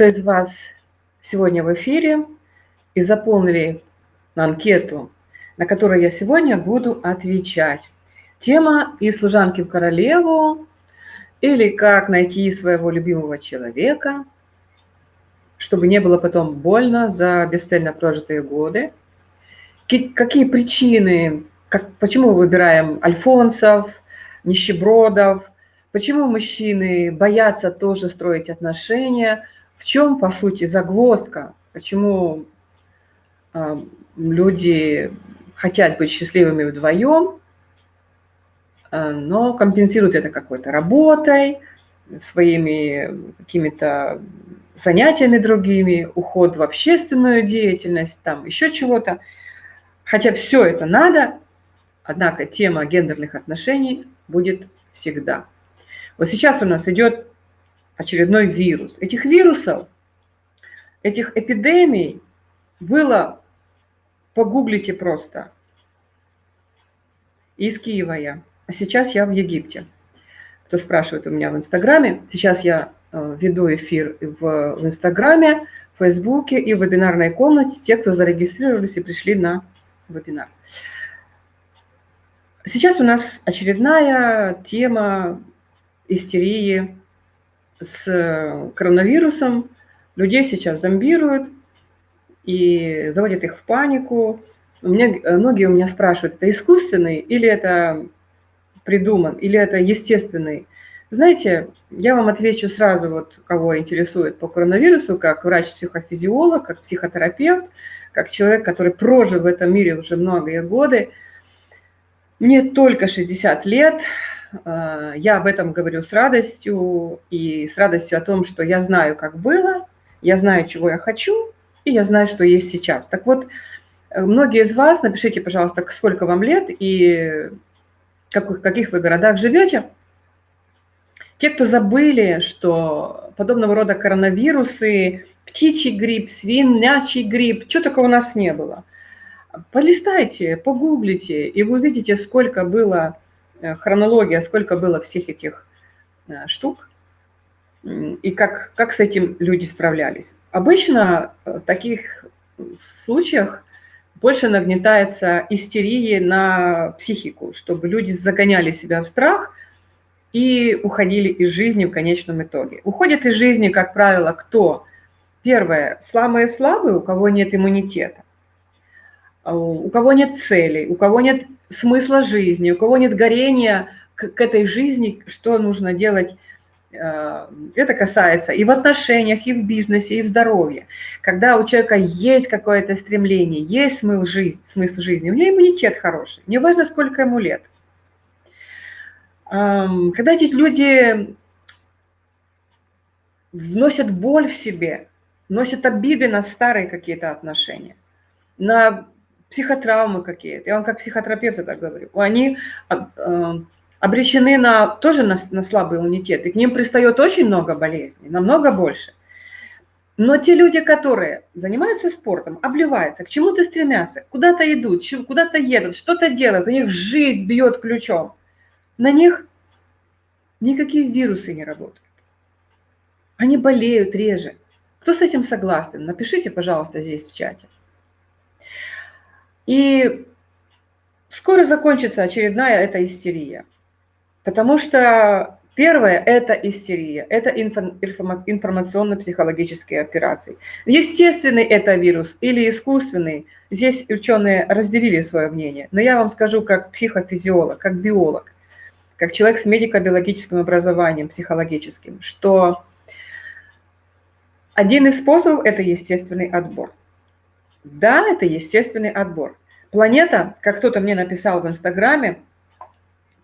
кто из вас сегодня в эфире и заполнили анкету, на которую я сегодня буду отвечать. Тема «И служанки в королеву» или «Как найти своего любимого человека», чтобы не было потом больно за бесцельно прожитые годы. Какие причины, как, почему мы выбираем альфонсов, нищебродов, почему мужчины боятся тоже строить отношения – в чем, по сути, загвоздка? Почему э, люди хотят быть счастливыми вдвоем, э, но компенсируют это какой-то работой, своими какими-то занятиями другими, уход в общественную деятельность, там еще чего-то. Хотя все это надо, однако тема гендерных отношений будет всегда. Вот сейчас у нас идет очередной вирус. Этих вирусов, этих эпидемий было, погуглите просто, из Киева я. А сейчас я в Египте. Кто спрашивает у меня в Инстаграме, сейчас я э, веду эфир в, в Инстаграме, в Фейсбуке и в вебинарной комнате, те, кто зарегистрировались и пришли на вебинар. Сейчас у нас очередная тема истерии с э, коронавирусом людей сейчас зомбируют и заводят их в панику. Мне, э, многие у меня спрашивают, это искусственный или это придуман, или это естественный. Знаете, я вам отвечу сразу, вот кого интересует по коронавирусу, как врач-психофизиолог, как психотерапевт, как человек, который прожил в этом мире уже многие годы. Мне только 60 лет, Э, я об этом говорю с радостью и с радостью о том, что я знаю, как было, я знаю, чего я хочу, и я знаю, что есть сейчас. Так вот, э, многие из вас, напишите, пожалуйста, сколько вам лет и в каких вы городах живете. Те, кто забыли, что подобного рода коронавирусы, птичий грипп, свинячий грипп, что такого у нас не было. Полистайте, погуглите, и вы увидите, сколько было хронология, сколько было всех этих э, штук, и как, как с этим люди справлялись. Обычно э, в таких случаях больше нагнетается истерия на психику, чтобы люди загоняли себя в страх и уходили из жизни в конечном итоге. Уходят из жизни, как правило, кто? Первое, самые слабые, у кого нет иммунитета, у кого нет целей, у кого нет смысла жизни, у кого нет горения к, к этой жизни, что нужно делать, э, это касается и в отношениях, и в бизнесе, и в здоровье. Когда у человека есть какое-то стремление, есть смысл жизни, смысл жизни, у него иммунитет хороший, не важно, сколько ему лет. Когда эти люди вносят боль в себе, носят обиды на старые какие-то отношения, на психотравмы какие-то, я вам как психотерапевт это говорю, они э, обречены на, тоже на, на слабый иммунитет, и к ним пристает очень много болезней, намного больше. Но те люди, которые занимаются спортом, обливаются, к чему-то стремятся, куда-то идут, куда-то едут, что-то делают, у них жизнь бьет ключом, на них никакие вирусы не работают. Они болеют реже. Кто с этим согласен? Напишите, пожалуйста, здесь в чате. И скоро закончится очередная эта истерия. Потому что первое – это истерия, это информационно-психологические операции. Естественный это вирус или искусственный, здесь ученые разделили свое мнение. Но я вам скажу как психофизиолог, как биолог, как человек с медико-биологическим образованием, психологическим, что один из способов – это естественный отбор. Да, это естественный отбор. Планета, как кто-то мне написал в Инстаграме,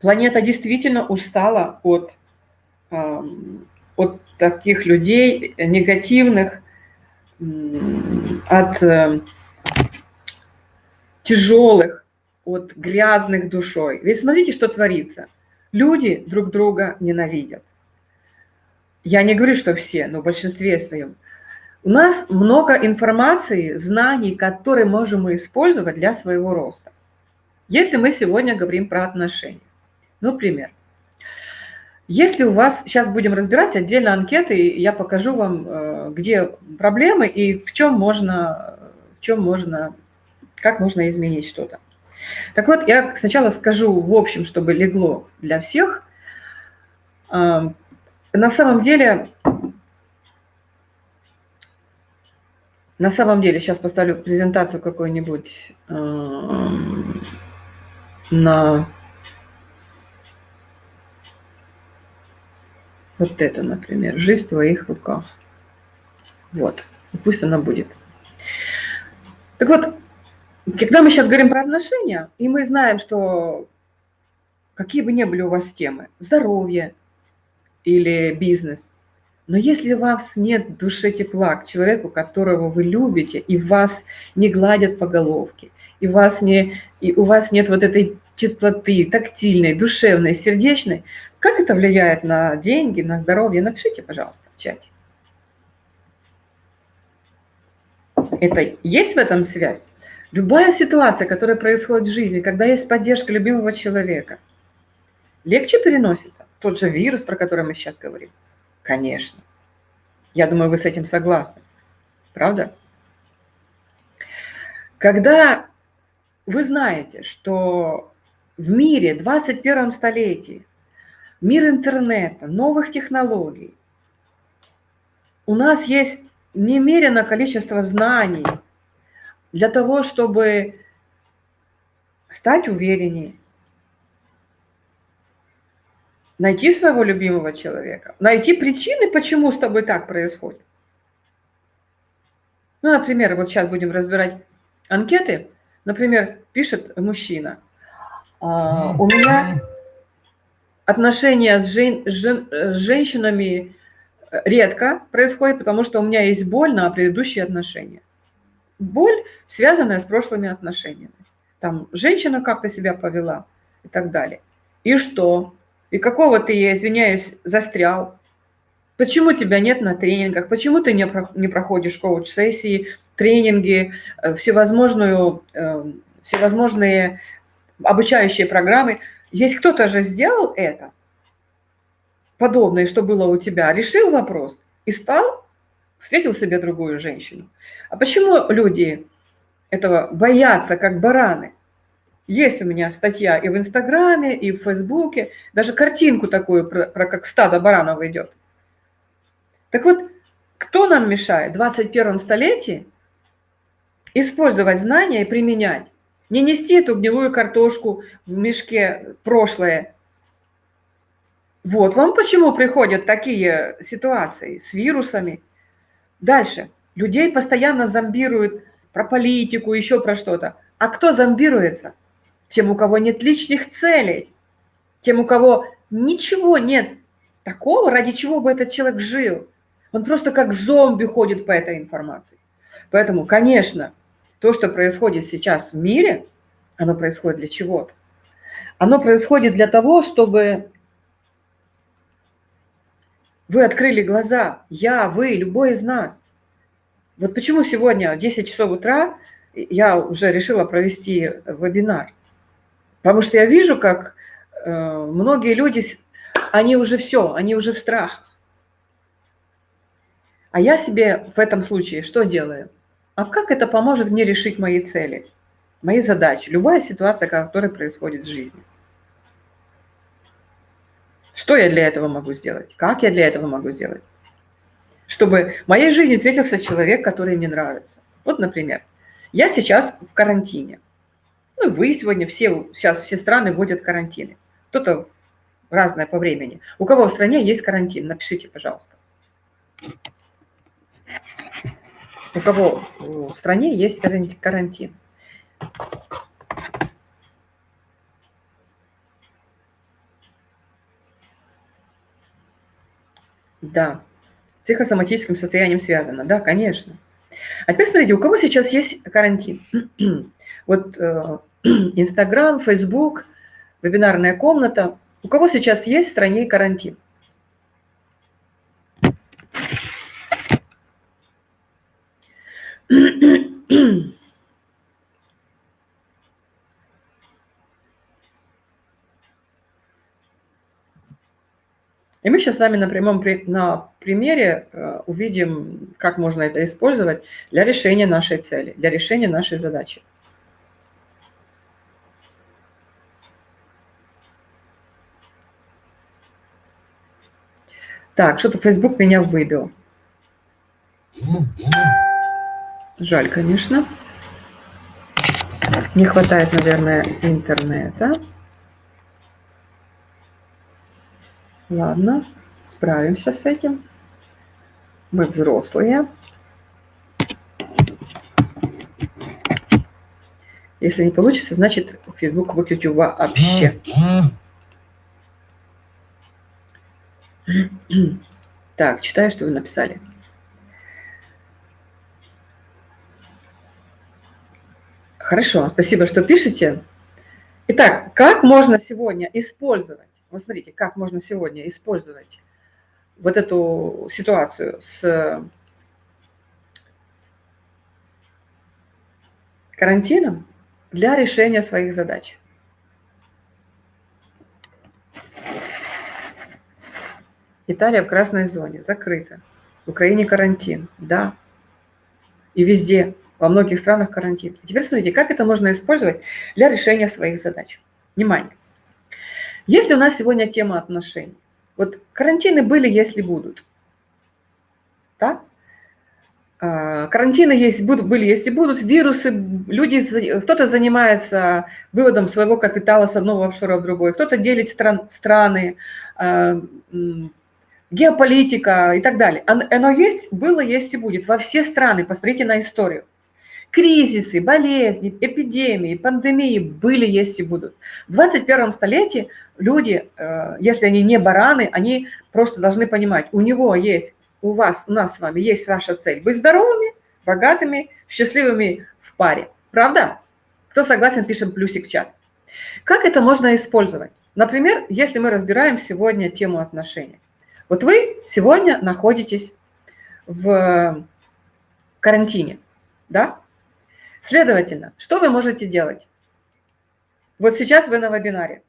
планета действительно устала от, от таких людей негативных, от э, тяжелых, от грязных душой. Ведь смотрите, что творится. Люди друг друга ненавидят. Я не говорю, что все, но в большинстве своем. У нас много информации, знаний, которые можем мы использовать для своего роста. Если мы сегодня говорим про отношения. Ну, пример. Если у вас, сейчас будем разбирать отдельно анкеты, я покажу вам, э, где проблемы и в чем можно, в чем можно, как можно изменить что-то. Так вот, я сначала скажу в общем, чтобы легло для всех. На самом деле, на самом деле, сейчас поставлю презентацию какую-нибудь на Вот это, например, жизнь в твоих руках. Вот, и пусть она будет. Так вот, когда мы сейчас говорим про отношения, и мы знаем, что какие бы ни были у вас темы, здоровье или бизнес, но если у вас нет души тепла к человеку, которого вы любите, и вас не гладят по головке, и, вас не, и у вас нет вот этой теплоты, тактильной, душевной, сердечной, как это влияет на деньги, на здоровье? Напишите, пожалуйста, в чате. Это есть в этом связь? Любая ситуация, которая происходит в жизни, когда есть поддержка любимого человека, легче переносится. Тот же вирус, про который мы сейчас говорим. Конечно. Я думаю, вы с этим согласны. Правда? Когда вы знаете, что в мире 21 столетии мир интернета, новых технологий. У нас есть немерено количество знаний для того, чтобы стать увереннее, найти своего любимого человека, найти причины, почему с тобой так происходит. Ну, например, вот сейчас будем разбирать анкеты. Например, пишет мужчина, «А, у меня отношения с, жен, жен, с женщинами редко происходит, потому что у меня есть боль на предыдущие отношения. Боль, связанная с прошлыми отношениями. Там женщина как-то себя повела и так далее. И что? И какого ты, я извиняюсь, застрял? Почему тебя нет на тренингах? Почему ты не, не проходишь коуч-сессии, тренинги, э, всевозможную, э, всевозможные обучающие программы? Есть кто-то же сделал это, подобное, что было у тебя, решил вопрос и стал, встретил себе другую женщину. А почему люди этого боятся, как бараны? Есть у меня статья и в Инстаграме, и в Фейсбуке, даже картинку такую, про, про как стадо баранов идет. Так вот, кто нам мешает в 21 столетии использовать знания и применять? Не нести эту гнилую картошку в мешке прошлое. Вот вам почему приходят такие ситуации с вирусами. Дальше. Людей постоянно зомбируют про политику, еще про что-то. А кто зомбируется? Тем, у кого нет личных целей. Тем, у кого ничего нет такого, ради чего бы этот человек жил. Он просто как зомби ходит по этой информации. Поэтому, конечно, то, что происходит сейчас в мире, оно происходит для чего-то. Оно происходит для того, чтобы вы открыли глаза, я, вы, любой из нас. Вот почему сегодня в 10 часов утра я уже решила провести вебинар. Потому что я вижу, как э, многие люди, они уже все, они уже в страхах. А я себе в этом случае что делаю? А как это поможет мне решить мои цели, мои задачи, любая ситуация, которая происходит в жизни? Что я для этого могу сделать? Как я для этого могу сделать? Чтобы в моей жизни встретился человек, который мне нравится. Вот, например, я сейчас в карантине. Ну, вы сегодня все, сейчас все страны вводят карантины. Кто-то разное по времени. У кого в стране есть карантин? Напишите, пожалуйста у кого в стране есть карантин. Да, психосоматическим состоянием связано, да, конечно. А теперь смотрите, у кого сейчас есть карантин? Вот э, Инстаграм, Фейсбук, вебинарная комната. У кого сейчас есть в стране карантин? И мы сейчас с вами на прямом на примере э, увидим, как можно это использовать для решения нашей цели, для решения нашей задачи. Так, что-то Facebook меня выбил. Жаль, конечно. Не хватает, наверное, интернета. Ладно, справимся с этим. Мы взрослые. Если не получится, значит, Facebook выключу вообще. Так, читаю, что вы написали. Хорошо, спасибо, что пишете. Итак, как можно сегодня использовать, вот смотрите, как можно сегодня использовать вот эту ситуацию с карантином для решения своих задач. Италия в красной зоне, закрыта. В Украине карантин, да. И везде, во многих странах карантин. теперь смотрите, как это можно использовать для решения своих задач. Внимание. Если у нас сегодня тема отношений, вот карантины были, если будут, да? А, карантины есть, будут, были, если будут, вирусы, люди, кто-то занимается выводом своего капитала с одного офшора в другой, кто-то делит стран, страны, а, геополитика и так далее. Оно есть, было, есть и будет во все страны. Посмотрите на историю. Кризисы, болезни, эпидемии, пандемии были, есть и будут. В 21 столетии люди, э, если они не бараны, они просто должны понимать, у него есть, у вас, у нас с вами есть ваша цель – быть здоровыми, богатыми, счастливыми в паре. Правда? Кто согласен, пишем плюсик в чат. Как это можно использовать? Например, если мы разбираем сегодня тему отношений. Вот вы сегодня находитесь в карантине, да? Следовательно, что вы можете делать? Вот сейчас вы на вебинаре.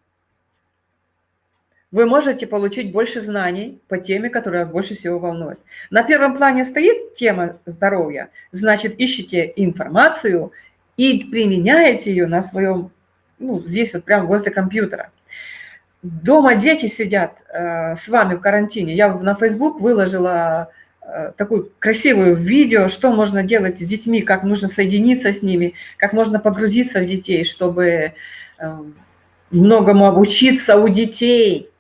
Вы можете получить больше знаний по теме, которая вас больше всего волнует. На первом плане стоит тема здоровья, значит, ищите информацию и применяете ее на своем, ну, здесь вот прямо возле компьютера. Дома дети сидят э, с вами в карантине. Я на Facebook выложила э, такую красивую видео, что можно делать с детьми, как нужно соединиться с ними, как можно погрузиться в детей, чтобы э, многому обучиться у детей.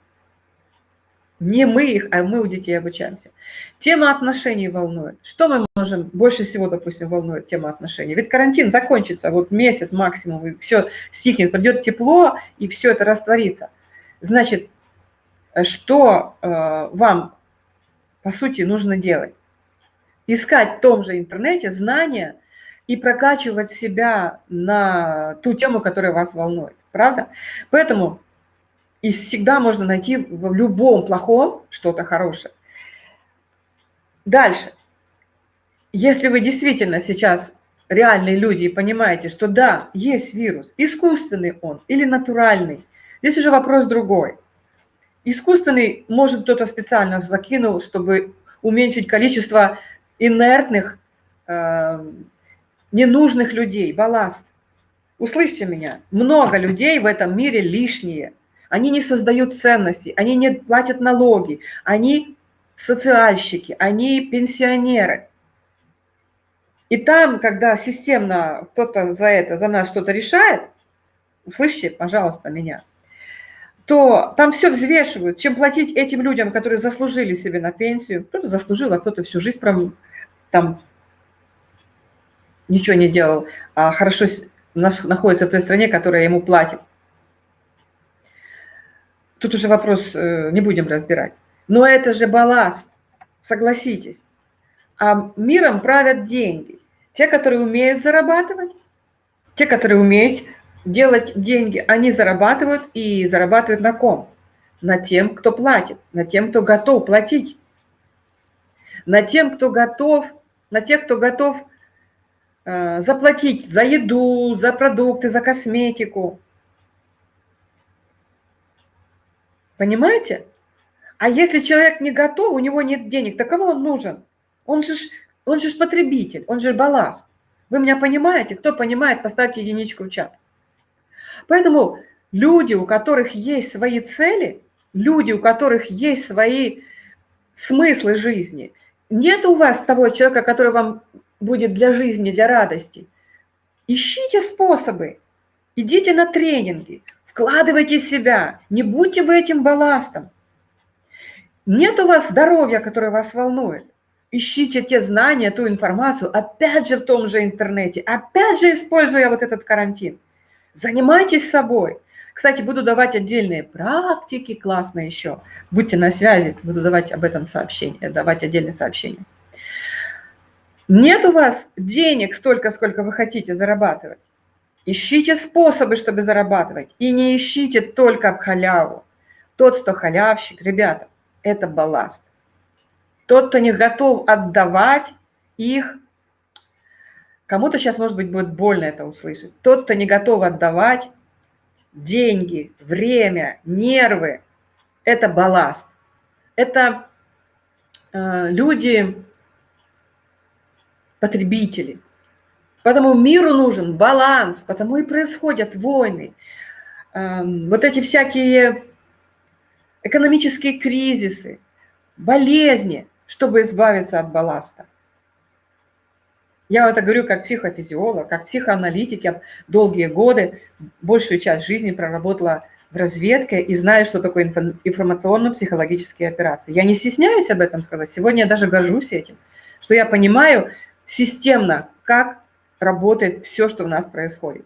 Не мы их, а мы у детей обучаемся. Тема отношений волнует. Что мы можем, больше всего, допустим, волнует тема отношений? Ведь карантин закончится, вот месяц максимум, и все стихнет, придет тепло, и все это растворится. Значит, что э, вам, по сути, нужно делать? Искать в том же интернете знания и прокачивать себя на ту тему, которая вас волнует. Правда? Поэтому и всегда можно найти в любом плохом что-то хорошее. Дальше. Если вы действительно сейчас реальные люди и понимаете, что да, есть вирус, искусственный он или натуральный, Здесь уже вопрос другой. Искусственный, может, кто-то специально закинул, чтобы уменьшить количество инертных, э, ненужных людей, балласт. Услышьте меня, много людей в этом мире лишние. Они не создают ценности, они не платят налоги, они социальщики, они пенсионеры. И там, когда системно кто-то за это, за нас что-то решает, услышьте, пожалуйста, меня – то там все взвешивают, чем платить этим людям, которые заслужили себе на пенсию. Кто-то заслужил, а кто-то всю жизнь прям, там ничего не делал, а хорошо находится в той стране, которая ему платит. Тут уже вопрос э, не будем разбирать. Но это же балласт, согласитесь. А миром правят деньги. Те, которые умеют зарабатывать, те, которые умеют делать деньги, они зарабатывают и зарабатывают на ком? На тем, кто платит, на тем, кто готов платить, на тем, кто готов, на тех, кто готов э, заплатить за еду, за продукты, за косметику. Понимаете? А если человек не готов, у него нет денег, то кому он нужен? Он же, он же потребитель, он же балласт. Вы меня понимаете? Кто понимает, поставьте единичку в чат. Поэтому люди, у которых есть свои цели, люди, у которых есть свои смыслы жизни, нет у вас того человека, который вам будет для жизни, для радости. Ищите способы, идите на тренинги, вкладывайте в себя, не будьте вы этим балластом. Нет у вас здоровья, которое вас волнует. Ищите те знания, ту информацию, опять же в том же интернете, опять же используя вот этот карантин. Занимайтесь собой. Кстати, буду давать отдельные практики, классные еще. Будьте на связи, буду давать об этом сообщение, давать отдельные сообщения. Нет у вас денег столько, сколько вы хотите зарабатывать. Ищите способы, чтобы зарабатывать. И не ищите только халяву. Тот, кто халявщик, ребята, это балласт. Тот, кто не готов отдавать их, кому-то сейчас, может быть, будет больно это услышать. Тот, кто не готов отдавать деньги, время, нервы – это балласт. Это э, люди, потребители. Поэтому миру нужен баланс, потому и происходят войны. Э, вот эти всякие экономические кризисы, болезни, чтобы избавиться от балласта. Я это говорю как психофизиолог, как психоаналитик. Я долгие годы, большую часть жизни проработала в разведке и знаю, что такое информационно-психологические операции. Я не стесняюсь об этом сказать. Сегодня я даже горжусь этим, что я понимаю системно, как работает все, что у нас происходит.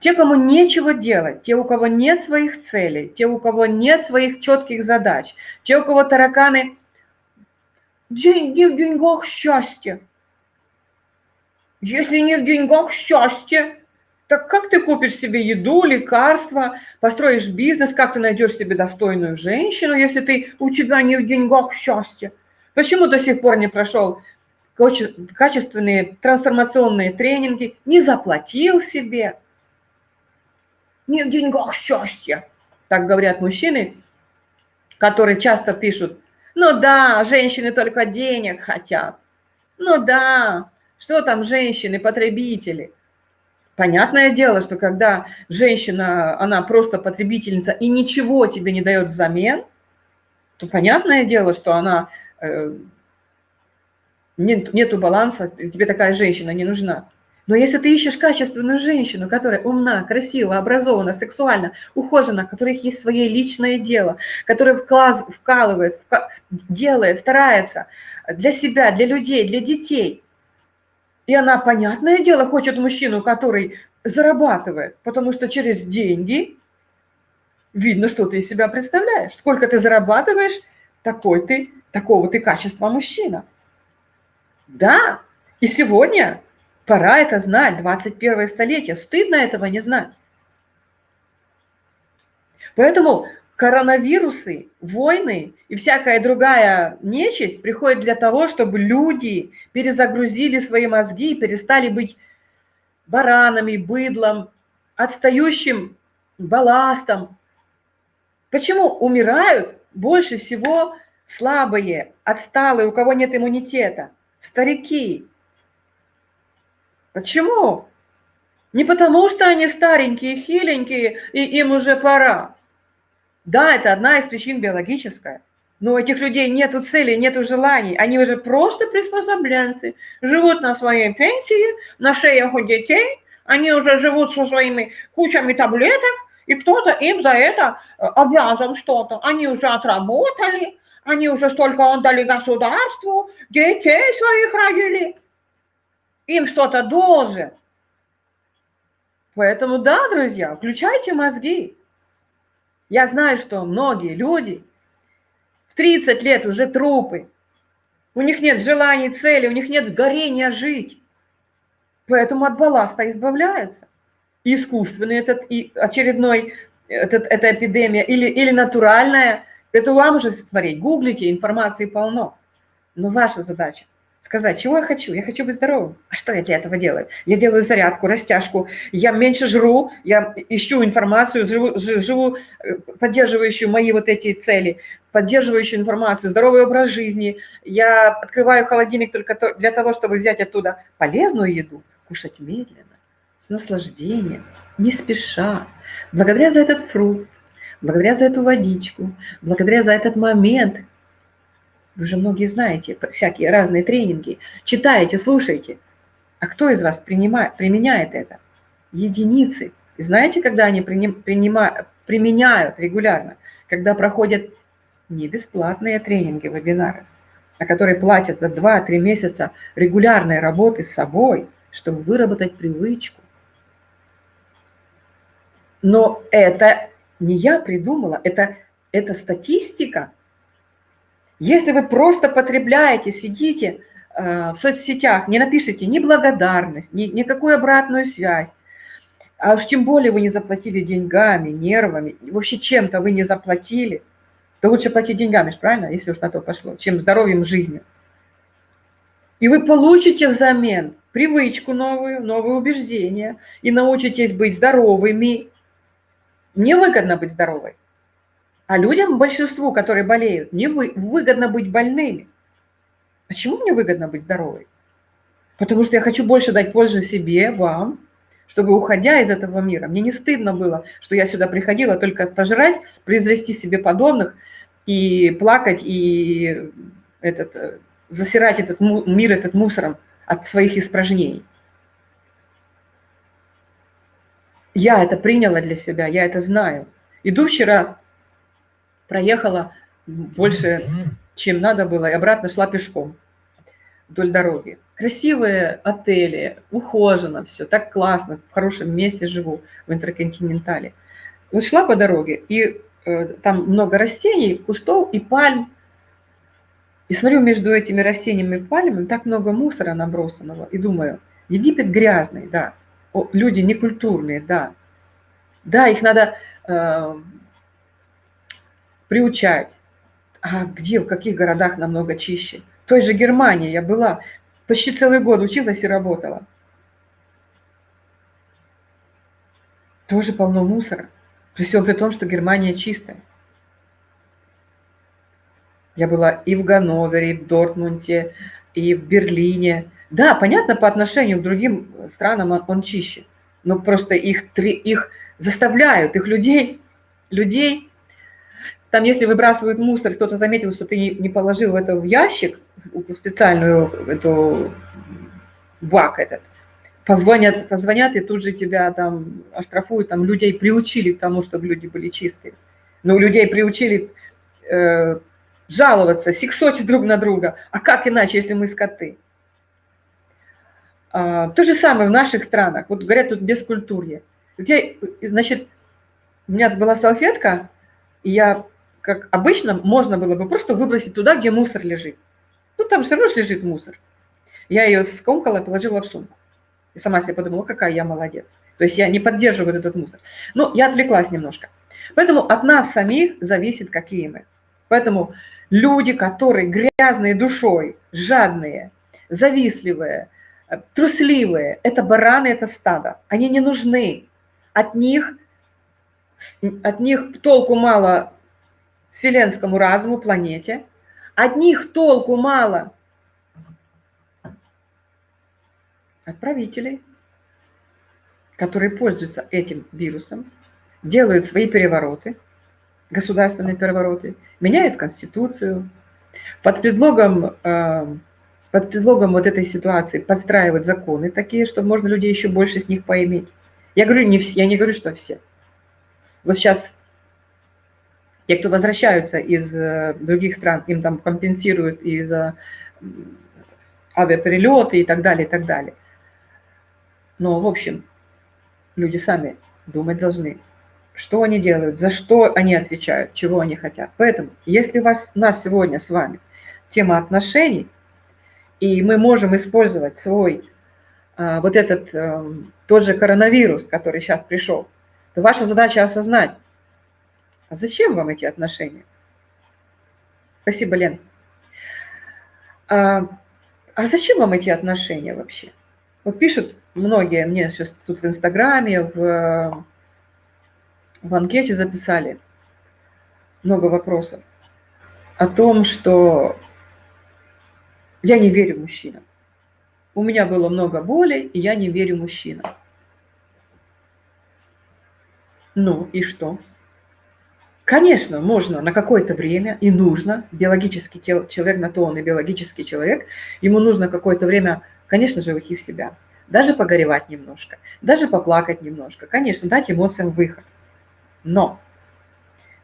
Те, кому нечего делать, те, у кого нет своих целей, те, у кого нет своих четких задач, те, у кого тараканы, деньги в деньгах счастье. Если не в деньгах счастье, так как ты купишь себе еду, лекарства, построишь бизнес, как ты найдешь себе достойную женщину, если ты у тебя не в деньгах счастье? Почему до сих пор не прошел качественные трансформационные тренинги, не заплатил себе? Не в деньгах счастье, так говорят мужчины, которые часто пишут, ну да, женщины только денег хотят. Ну да, что там женщины, потребители? Понятное дело, что когда женщина, она просто потребительница и ничего тебе не дает взамен, то понятное дело, что она, э, нет, нету баланса, тебе такая женщина не нужна. Но если ты ищешь качественную женщину, которая умна, красива, образована, сексуальна, ухожена, у которых есть свое личное дело, которая вклад, вкалывает, вка, делает, старается для себя, для людей, для детей – и она, понятное дело, хочет мужчину, который зарабатывает, потому что через деньги видно, что ты из себя представляешь. Сколько ты зарабатываешь, такой ты, такого ты качества мужчина. Да, и сегодня пора это знать, 21 столетие, стыдно этого не знать. Поэтому коронавирусы, войны и всякая другая нечисть приходит для того, чтобы люди перезагрузили свои мозги и перестали быть баранами, быдлом, отстающим балластом. Почему умирают больше всего слабые, отсталые, у кого нет иммунитета, старики? Почему? Не потому, что они старенькие, хиленькие, и им уже пора. Да, это одна из причин биологическая. Но у этих людей нет цели, нет желаний. Они уже просто приспособленцы. Живут на своей пенсии, на шеях у детей. Они уже живут со своими кучами таблеток. И кто-то им за это э, обязан что-то. Они уже отработали. Они уже столько отдали государству. Детей своих родили. Им что-то должен. Поэтому да, друзья, включайте мозги. Я знаю, что многие люди в 30 лет уже трупы. У них нет желаний, цели, у них нет горения жить. Поэтому от балласта избавляются. Искусственный этот, и очередной, этот, эта эпидемия, или, или натуральная. Это вам уже смотреть, гуглите, информации полно. Но ваша задача – сказать, чего я хочу? Я хочу быть здоровым. А что я для этого делаю? Я делаю зарядку, растяжку, я меньше жру, я ищу информацию, живу, живу э, поддерживающую мои вот эти цели. поддерживающую информацию, здоровый образ жизни. Я открываю холодильник только для того, чтобы взять оттуда полезную еду, кушать медленно, с наслаждением, не спеша, благодаря за этот фрукт, благодаря за эту водичку, благодаря за этот момент. Вы же многие знаете всякие разные тренинги, читаете, слушаете. А кто из вас принимает, применяет это? Единицы. И знаете, когда они принимают, применяют регулярно? Когда проходят не бесплатные тренинги, вебинары, а которые платят за 2-3 месяца регулярной работы с собой, чтобы выработать привычку. Но это не я придумала, это, это статистика. Если вы просто потребляете, сидите э, в соцсетях, не напишите ни благодарность, ни, никакую обратную связь, а уж тем более вы не заплатили деньгами, нервами, вообще чем-то вы не заплатили, то лучше платить деньгами, правильно, если уж на то пошло, чем здоровьем, жизнью. И вы получите взамен привычку новую, новые убеждения, и научитесь быть здоровыми, мне выгодно быть здоровой. А людям, большинству, которые болеют, не вы, выгодно быть больными. Почему мне выгодно быть здоровой? Потому что я хочу больше дать пользы себе, вам, чтобы, уходя из этого мира, мне не стыдно было, что я сюда приходила только пожрать, произвести себе подобных и плакать, и этот, э, засирать этот мир этот мусором от своих испражнений. Я это приняла для себя, я это знаю. Иду вчера, проехала больше, чем надо было, и обратно шла пешком вдоль дороги. Красивые отели, ухожено все, так классно, в хорошем месте живу, в Интерконтинентале. Вот шла по дороге, и э, там много растений, кустов и пальм. И смотрю, между этими растениями и пальмами так много мусора набросанного. И думаю, Египет грязный, да, люди некультурные, да. Да, их надо э, приучать. А где, в каких городах намного чище? В той же Германии я была, почти целый год училась и работала. Тоже полно мусора. При всем при том, что Германия чистая. Я была и в Ганновере, и в Дортмунде, и в Берлине. Да, понятно, по отношению к другим странам он, он чище, но просто их, их заставляют, их людей, людей, там если выбрасывают мусор, кто-то заметил, что ты не, положил это в ящик, в специальную эту бак этот, позвонят, позвонят и тут же тебя там оштрафуют, там людей приучили к тому, чтобы люди были чистые. Но у людей приучили э, жаловаться, сексочить друг на друга. А как иначе, если мы скоты? А, то же самое в наших странах. Вот говорят тут бескультурье. Я, значит, у меня была салфетка, и я, как обычно, можно было бы просто выбросить туда, где мусор лежит. Ну, там все равно лежит мусор. Я ее скомкала и положила в сумку. И сама себе подумала, какая я молодец. То есть я не поддерживаю этот мусор. Но я отвлеклась немножко. Поэтому от нас самих зависит, какие мы. Поэтому люди, которые грязные душой, жадные, завистливые, э, трусливые, это бараны, это стадо. Они не нужны. От них, от них толку мало вселенскому разуму, планете. От них толку мало отправителей, которые пользуются этим вирусом, делают свои перевороты – государственные перевороты, меняют Конституцию, под предлогом, э, под предлогом вот этой ситуации подстраивают законы такие, чтобы можно людей еще больше с них поиметь. Я говорю, не все, я не говорю, что все. Вот сейчас те, кто возвращаются из э, других стран, им там компенсируют из авиаперелеты и так далее, и так далее. Но, в общем, люди сами думать должны, что они делают, за что они отвечают, чего они хотят. Поэтому, если у, вас, у нас сегодня с вами тема отношений, и мы можем использовать свой, а, вот этот, а, тот же коронавирус, который сейчас пришел, то ваша задача осознать, а зачем вам эти отношения? Спасибо, Лен. А, а зачем вам эти отношения вообще? Вот пишут многие мне сейчас тут в Инстаграме, в в анкете записали много вопросов. о том, что я не верю мужчинам. У меня было много боли, и я не верю мужчинам. Ну и что? Конечно, можно на какое-то время и нужно, биологический человек, на то он и биологический человек, ему нужно какое-то время, конечно же, уйти в себя, даже погоревать немножко, даже поплакать немножко, конечно, дать эмоциям выход. Но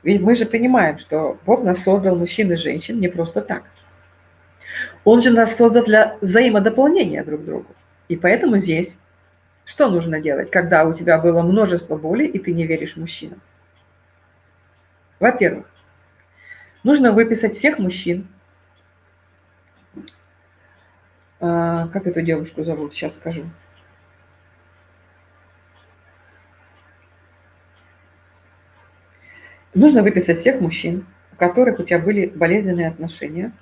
ведь мы же понимаем, что Бог нас создал мужчин и женщин не просто так. Он же нас создал для взаимодополнения друг другу. И поэтому здесь что нужно делать, когда у тебя было множество боли, и ты не веришь мужчинам? Во-первых, нужно выписать всех мужчин. А, как эту девушку зовут, сейчас скажу. Нужно выписать всех мужчин, у которых у тебя были болезненные отношения.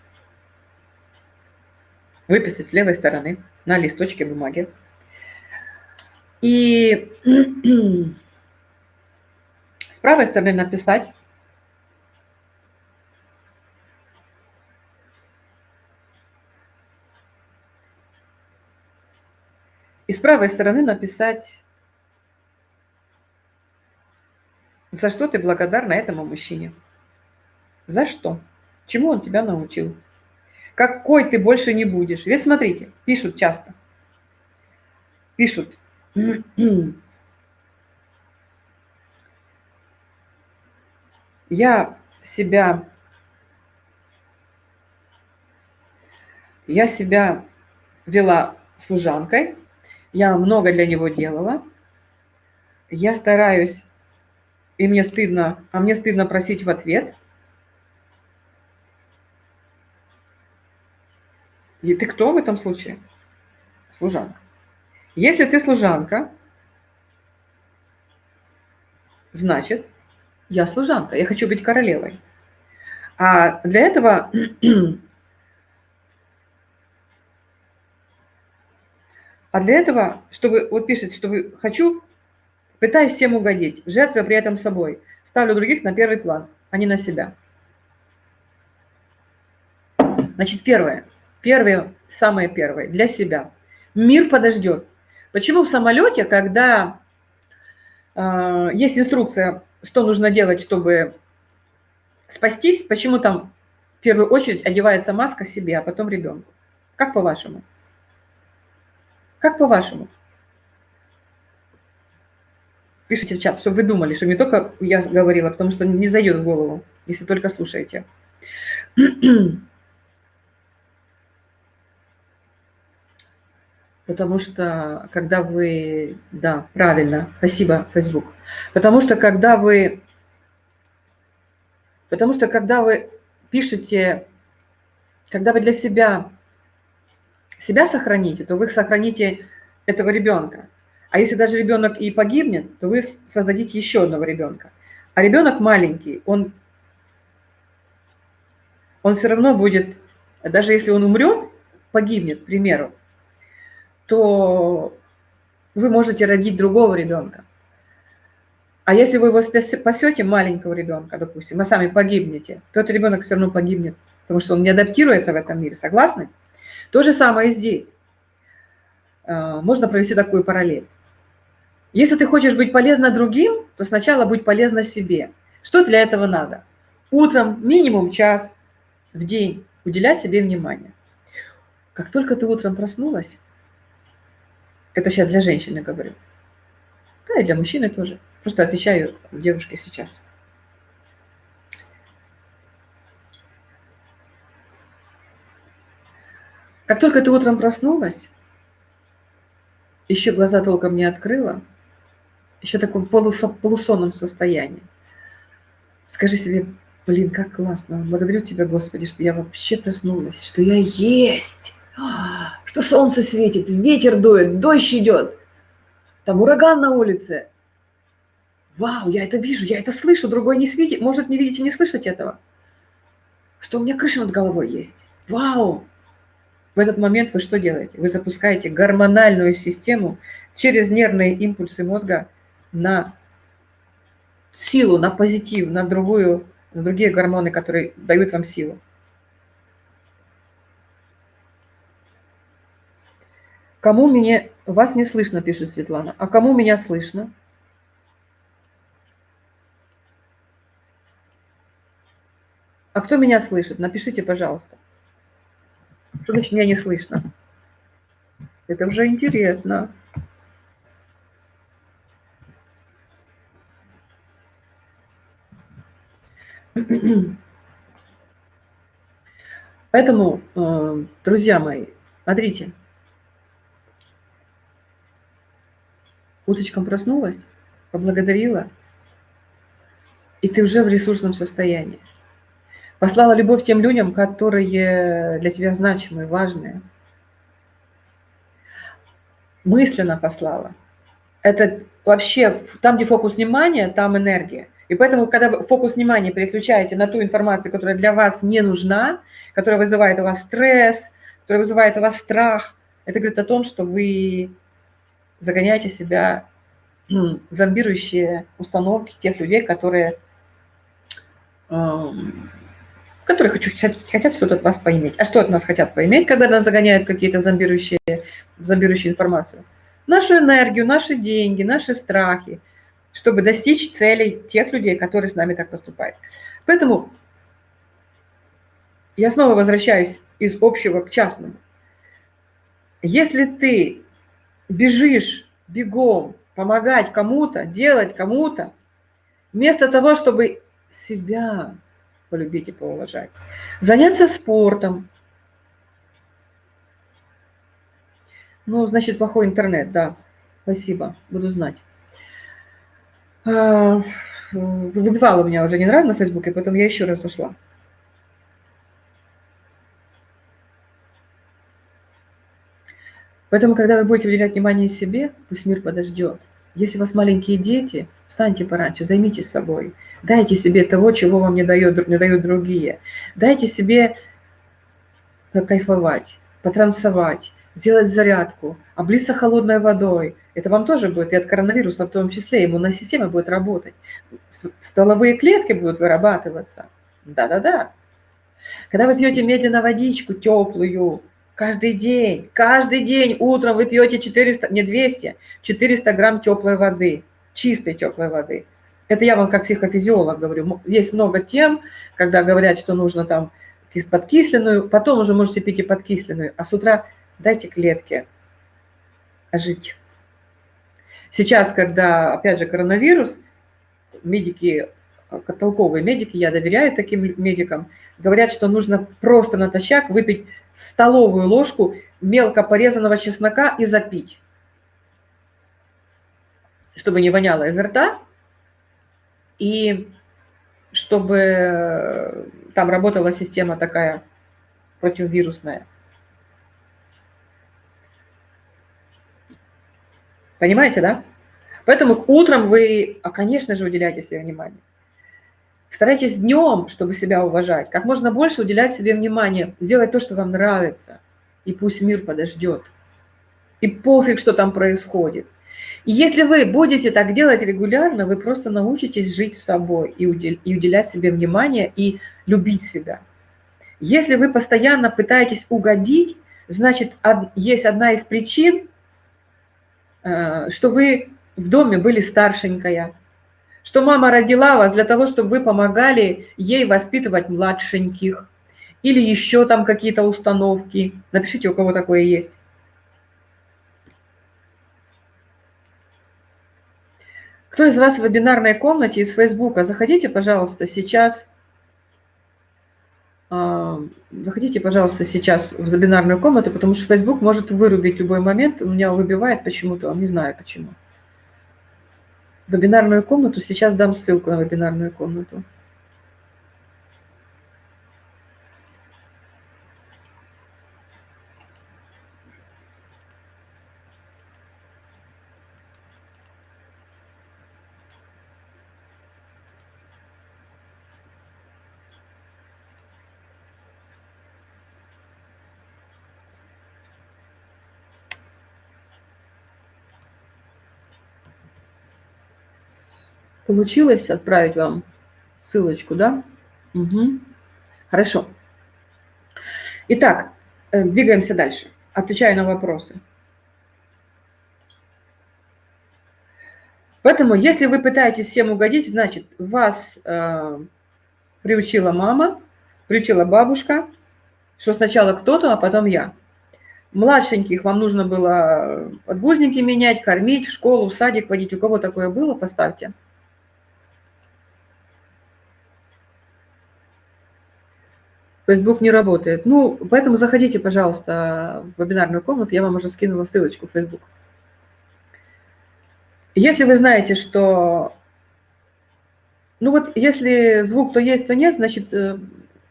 Выписать с левой стороны на листочке бумаги. И с правой стороны написать И с правой стороны написать, за что ты благодарна этому мужчине. За что? Чему он тебя научил? Какой ты больше не будешь? Ведь смотрите, пишут часто. Пишут. Я себя... Я себя вела служанкой, я много для него делала. Я стараюсь, и мне стыдно, а мне стыдно просить в ответ. И ты кто в этом случае? Служанка. Если ты служанка, значит, я служанка, я хочу быть королевой. А для этого А для этого, чтобы, вот пишет, чтобы хочу, пытаюсь всем угодить, жертвуя при этом собой. Ставлю других на первый план, а не на себя. Значит, первое. Первое, самое первое, для себя. Мир подождет. Почему в самолете, когда э, есть инструкция, что нужно делать, чтобы спастись, почему там в первую очередь одевается маска себе, а потом ребенку? Как по-вашему? Как по-вашему? Пишите в чат, чтобы вы думали, что не только я говорила, потому что не зайдет в голову, если только слушаете. Потому что, когда вы... Да, правильно, спасибо, Facebook. Потому что, когда вы... Потому что, когда вы пишете, когда вы для себя себя сохраните, то вы сохраните этого ребенка. А если даже ребенок и погибнет, то вы создадите еще одного ребенка. А ребенок маленький, он, он все равно будет, даже если он умрет, погибнет, к примеру, то вы можете родить другого ребенка. А если вы его спасете, маленького ребенка, допустим, а сами погибнете, то этот ребенок все равно погибнет, потому что он не адаптируется в этом мире. Согласны? То же самое и здесь. А, можно провести такую параллель. Если ты хочешь быть полезна другим, то сначала будь полезна себе. Что для этого надо? Утром минимум час в день уделять себе внимание. Как только ты утром проснулась, это сейчас для женщины говорю, да и для мужчины тоже, просто отвечаю девушке сейчас – Как только ты утром проснулась, еще глаза толком не открыла, еще в таком полусонном состоянии, скажи себе, блин, как классно, благодарю тебя, Господи, что я вообще проснулась, что я есть, что солнце светит, ветер дует, дождь идет, там ураган на улице. Вау, я это вижу, я это слышу, другой не видит, может не видеть и не слышать этого. Что у меня крыша над головой есть. Вау, в этот момент вы что делаете? Вы запускаете гормональную систему через нервные импульсы мозга на силу, на позитив, на другую на другие гормоны, которые дают вам силу. Кому меня... Вас не слышно, пишет Светлана. А кому меня слышно? А кто меня слышит? Напишите, пожалуйста. Что значит меня не слышно? Это уже интересно. Поэтому, э, друзья мои, смотрите, Уточком проснулась, поблагодарила, и ты уже в ресурсном состоянии. Послала любовь тем людям, которые для тебя значимые, важные. Мысленно послала. Это вообще там, где фокус внимания, там энергия. И поэтому, когда вы фокус внимания переключаете на ту информацию, которая для вас не нужна, которая вызывает у вас стресс, которая вызывает у вас страх, это говорит о том, что вы загоняете себя в зомбирующие установки тех людей, которые, эм, которые хотят, хотят что-то от вас поиметь. А что от нас хотят поиметь, когда нас загоняют какие-то зомбирующие, зомбирующие информацию? Нашу энергию, наши деньги, наши страхи, чтобы достичь целей тех людей, которые с нами так поступают. Поэтому я снова возвращаюсь из общего к частному. Если ты бежишь бегом помогать кому-то, делать кому-то, вместо того, чтобы себя полюбить и поуважать. Заняться спортом. Ну, значит, плохой интернет, да. Спасибо, буду знать. А, выбивала меня уже не раз на Фейсбуке, поэтому я еще раз зашла. Поэтому, когда вы будете уделять внимание себе, пусть мир подождет. Если у вас маленькие дети, встаньте пораньше, займитесь собой. Дайте себе того, чего вам не дают, не дают другие. Дайте себе кайфовать, потранцевать, сделать зарядку, облиться холодной водой. Это вам тоже будет, и от коронавируса в том числе, иммунная система будет работать. Столовые клетки будут вырабатываться. Да-да-да. Когда вы пьете медленно водичку теплую, Каждый день, каждый день утром вы пьете 400, не 200, 400 грамм теплой воды, чистой теплой воды. Это я вам как психофизиолог говорю. Есть много тем, когда говорят, что нужно там подкисленную, потом уже можете пить и подкисленную, а с утра дайте клетке жить. Сейчас, когда, опять же, коронавирус, медики, толковые медики, я доверяю таким медикам, говорят, что нужно просто натощак выпить столовую ложку мелко порезанного чеснока и запить, чтобы не воняло изо рта, и чтобы там работала система такая противовирусная. Понимаете, да? Поэтому утром вы, а, конечно же, уделяйте себе внимание. Старайтесь днем, чтобы себя уважать, как можно больше уделять себе внимание, сделать то, что вам нравится, и пусть мир подождет. И пофиг, что там происходит. И если вы будете так делать регулярно, вы просто научитесь жить с собой и уделять себе внимание, и любить себя. Если вы постоянно пытаетесь угодить, значит, есть одна из причин, э, что вы в доме были старшенькая, что мама родила вас для того, чтобы вы помогали ей воспитывать младшеньких или еще там какие-то установки. Напишите, у кого такое есть. Кто из вас в вебинарной комнате из Фейсбука? Заходите, пожалуйста, сейчас. А, заходите, пожалуйста, сейчас в вебинарную комнату, потому что Facebook может вырубить любой момент. У меня выбивает почему-то, не знаю почему вебинарную комнату. Сейчас дам ссылку на вебинарную комнату. Получилось отправить вам ссылочку, да? Угу. Хорошо. Итак, э, двигаемся дальше. Отвечаю на вопросы. Поэтому, если вы пытаетесь всем угодить, значит, вас э, приучила мама, приучила бабушка, что сначала кто-то, а потом я. Младшеньких вам нужно было подгузники менять, кормить, в школу, в садик водить. У кого такое было, поставьте. Facebook не работает. Ну, поэтому заходите, пожалуйста, в вебинарную комнату, я вам уже скинула ссылочку в Facebook. Если вы знаете, что... Ну вот, если звук то есть, то нет, значит, э,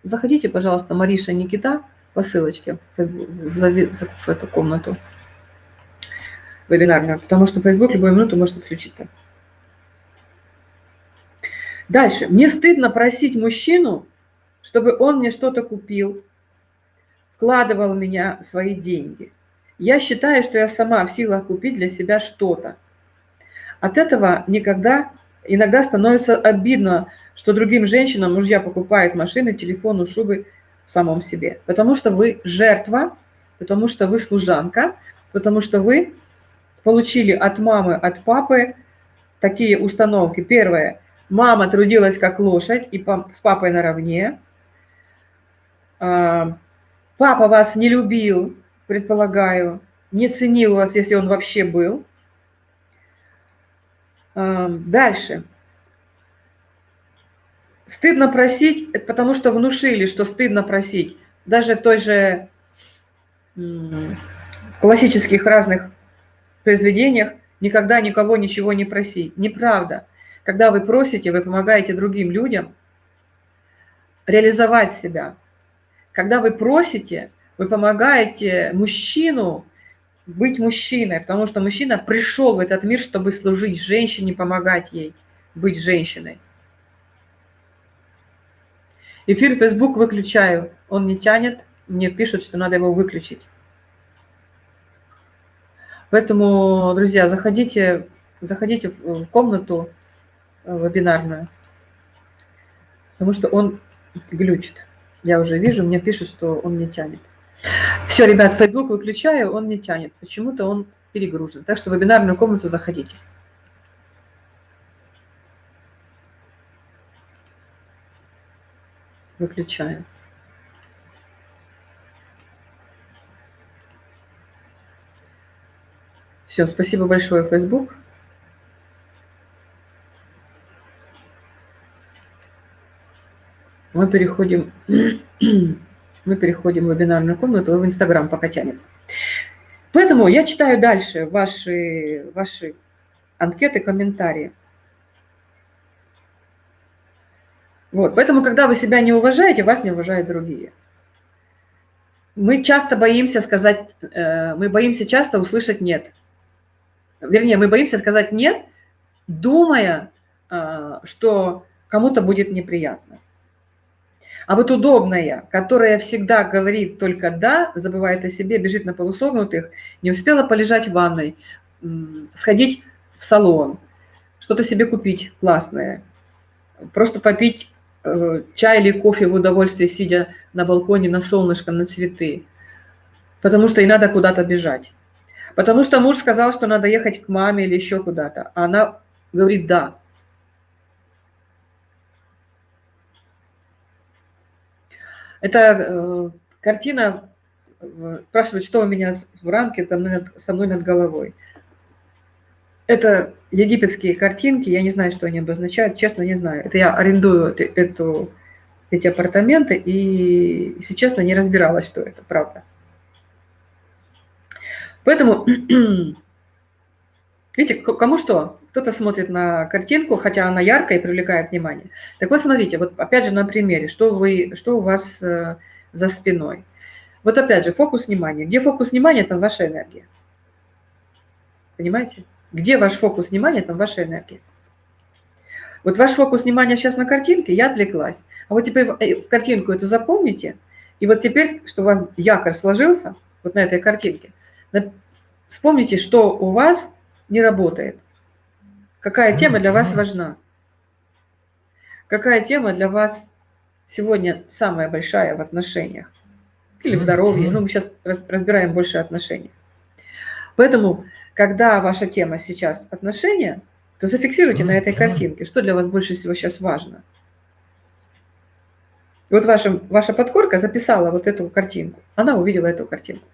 заходите, пожалуйста, Мариша Никита по ссылочке в, в, в эту комнату вебинарную, потому что Facebook любую минуту может отключиться. Дальше. Мне стыдно просить мужчину, чтобы он мне что-то купил, вкладывал в меня свои деньги. Я считаю, что я сама в силах купить для себя что-то. От этого никогда, иногда становится обидно, что другим женщинам мужья покупают машины, телефоны, шубы в самом себе. Потому что вы жертва, потому что вы служанка, потому что вы получили от мамы, от папы такие установки. Первое. Мама трудилась как лошадь и с папой наравне. А, папа вас не любил, предполагаю, не ценил вас, если он вообще был. Дальше. Стыдно просить, потому что внушили, что стыдно просить. Даже в той же классических разных произведениях никогда никого ничего не просить. Неправда. Когда вы просите, вы помогаете другим людям реализовать себя. Когда вы просите, вы помогаете мужчину быть мужчиной, потому что мужчина пришел в этот мир, чтобы служить женщине, помогать ей быть женщиной. Эфир Facebook выключаю, он не тянет, мне пишут, что надо его выключить. Поэтому, друзья, заходите, заходите в комнату э, вебинарную, потому что он глючит. Я уже вижу, мне пишут, что он не тянет. Все, ребят, Facebook выключаю, он не тянет. Почему-то он перегружен. Так что в вебинарную комнату заходите. Выключаю. Все, спасибо большое, Facebook. Мы переходим мы переходим в вебинарную комнату, в Инстаграм пока тянет. Поэтому я читаю дальше ваши, ваши анкеты, комментарии. Вот, поэтому, когда вы себя не уважаете, вас не уважают другие. Мы часто боимся сказать, э, мы боимся часто услышать «нет». Вернее, мы боимся сказать «нет», думая, э, что кому-то будет неприятно. А вот удобная, которая всегда говорит только «да», забывает о себе, бежит на полусогнутых, не успела полежать в ванной, сходить в салон, что-то себе купить классное, просто попить э, чай или кофе в удовольствие, сидя на балконе, на солнышко, на цветы, потому что и надо куда-то бежать. Потому что муж сказал, что надо ехать к маме или еще куда-то, а она говорит «да». Это э, картина э, спрашивает, что у меня в рамке мной, над, со мной над головой. Это египетские картинки, я не знаю, что они обозначают, честно не знаю. Это я арендую эту, эти апартаменты, и, если честно, не разбиралась, что это, правда. Поэтому, видите, кому что? Кто-то смотрит на картинку, хотя она яркая и привлекает внимание. Так вот, смотрите, вот опять же на примере, что, вы, что у вас э, за спиной. Вот опять же, фокус внимания. Где фокус внимания, там ваша энергия. Понимаете? Где ваш фокус внимания, там ваша энергия. Вот ваш фокус внимания сейчас на картинке, я отвлеклась. А вот теперь э, картинку эту запомните, и вот теперь, что у вас якорь сложился, вот на этой картинке, вспомните, что у вас не работает – Какая тема для вас важна? Какая тема для вас сегодня самая большая в отношениях или в здоровье. Ну, мы сейчас разбираем больше отношений. Поэтому, когда ваша тема сейчас отношения, то зафиксируйте на этой картинке, что для вас больше всего сейчас важно. И вот ваша, ваша подкорка записала вот эту картинку. Она увидела эту картинку.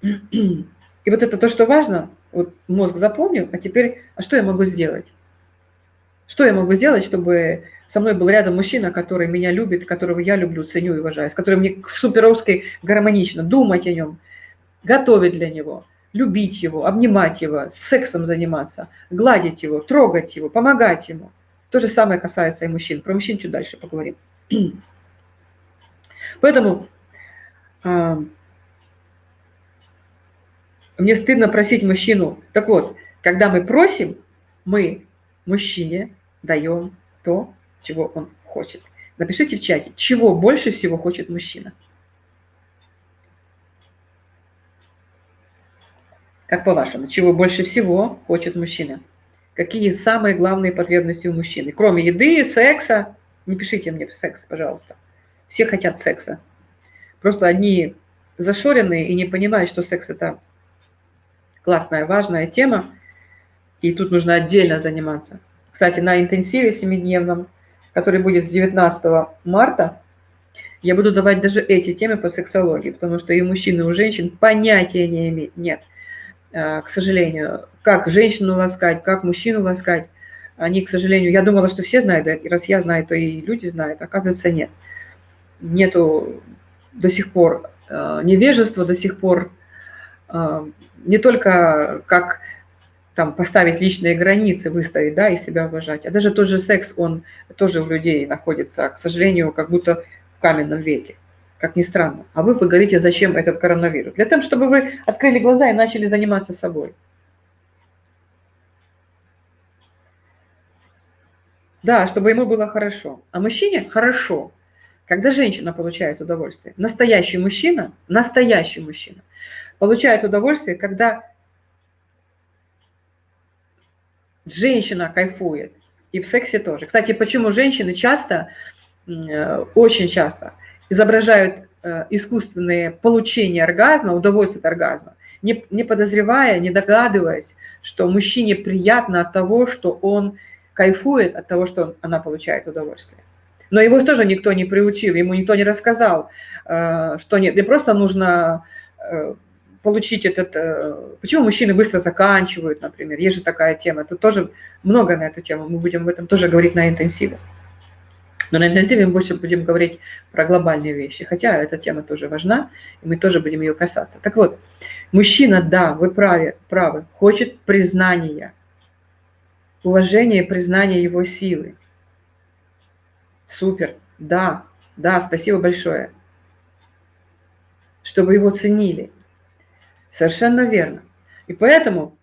И вот это то, что важно, вот мозг запомнил, а теперь, а что я могу сделать? Что я могу сделать, чтобы со мной был рядом мужчина, который меня любит, которого я люблю, ценю и уважаю, с которым мне суперовски гармонично думать о нем, готовить для него, любить его, обнимать его, сексом заниматься, гладить его, трогать его, помогать ему. То же самое касается и мужчин. Про мужчин чуть дальше поговорим. Поэтому э, мне стыдно просить мужчину. Так вот, когда мы просим, мы мужчине даем то, чего он хочет. Напишите в чате, чего больше всего хочет мужчина. Как по-вашему, чего больше всего хочет мужчина? Какие самые главные потребности у мужчины? Кроме еды, секса. Не пишите мне секс, пожалуйста. Все хотят секса. Просто одни зашоренные и не понимают, что секс – это классная, важная тема, и тут нужно отдельно заниматься. Кстати, на интенсиве семидневном, который будет с 19 марта, я буду давать даже эти темы по сексологии, потому что и у мужчин, и у женщин понятия не имеют, нет, э, к сожалению, как женщину ласкать, как мужчину ласкать. Они, к сожалению, я думала, что все знают, раз я знаю, то и люди знают, оказывается, нет. Нету до сих пор э, невежества, до сих пор э, не только как там поставить личные границы, выставить, да, и себя уважать. А даже тот же секс, он тоже у людей находится, к сожалению, как будто в каменном веке, как ни странно. А вы, вы говорите, зачем этот коронавирус? Для того, чтобы вы открыли глаза и начали заниматься собой. Да, чтобы ему было хорошо. А мужчине хорошо, когда женщина получает удовольствие. Настоящий мужчина, настоящий мужчина получает удовольствие, когда женщина кайфует. И в сексе тоже. Кстати, почему женщины часто, э, очень часто изображают э, искусственные получения оргазма, удовольствие от оргазма, не, не подозревая, не догадываясь, что мужчине приятно от того, что он кайфует от того, что она получает удовольствие. Но его тоже никто не приучил, ему никто не рассказал, э, что нет, не просто нужно получить этот... Э, почему мужчины быстро заканчивают, например? Есть же такая тема. Тут тоже много на эту тему. Мы будем об этом тоже говорить на интенсиве. Но на интенсиве мы больше будем говорить про глобальные вещи. Хотя эта тема тоже важна, и мы тоже будем ее касаться. Так вот, мужчина, да, вы правы, правы хочет признания, уважения и признания его силы. Супер, да, да, спасибо большое. Чтобы его ценили. Совершенно верно. И поэтому,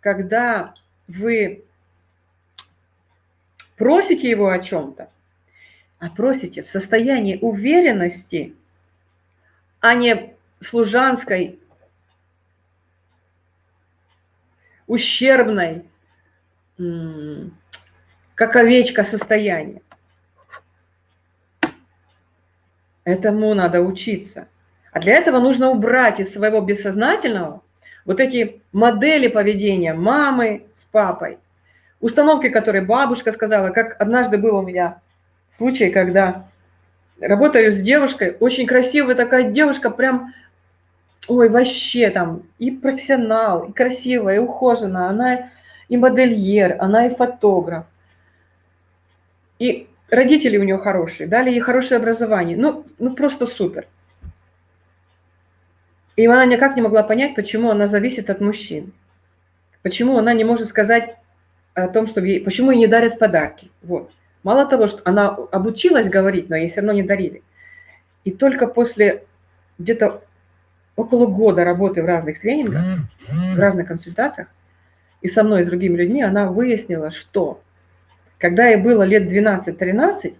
когда вы просите его о чем-то, а просите в состоянии уверенности, а не служанской, ущербной, как овечка состояние. Этому надо учиться. А для этого нужно убрать из своего бессознательного вот эти модели поведения мамы с папой, установки, которые бабушка сказала, как однажды был у меня случай, когда работаю с девушкой, очень красивая такая девушка, прям, ой, вообще там и профессионал, и красивая, и ухоженная, она и модельер, она и фотограф. И родители у нее хорошие, дали ей хорошее образование, ну, ну просто супер. И она никак не могла понять, почему она зависит от мужчин. Почему она не может сказать о том, что ей, почему ей не дарят подарки. Вот. Мало того, что она обучилась говорить, но ей все равно не дарили. И только после где-то около года работы в разных тренингах, в разных консультациях, и со мной, и с другими людьми, она выяснила, что когда ей было лет 12-13,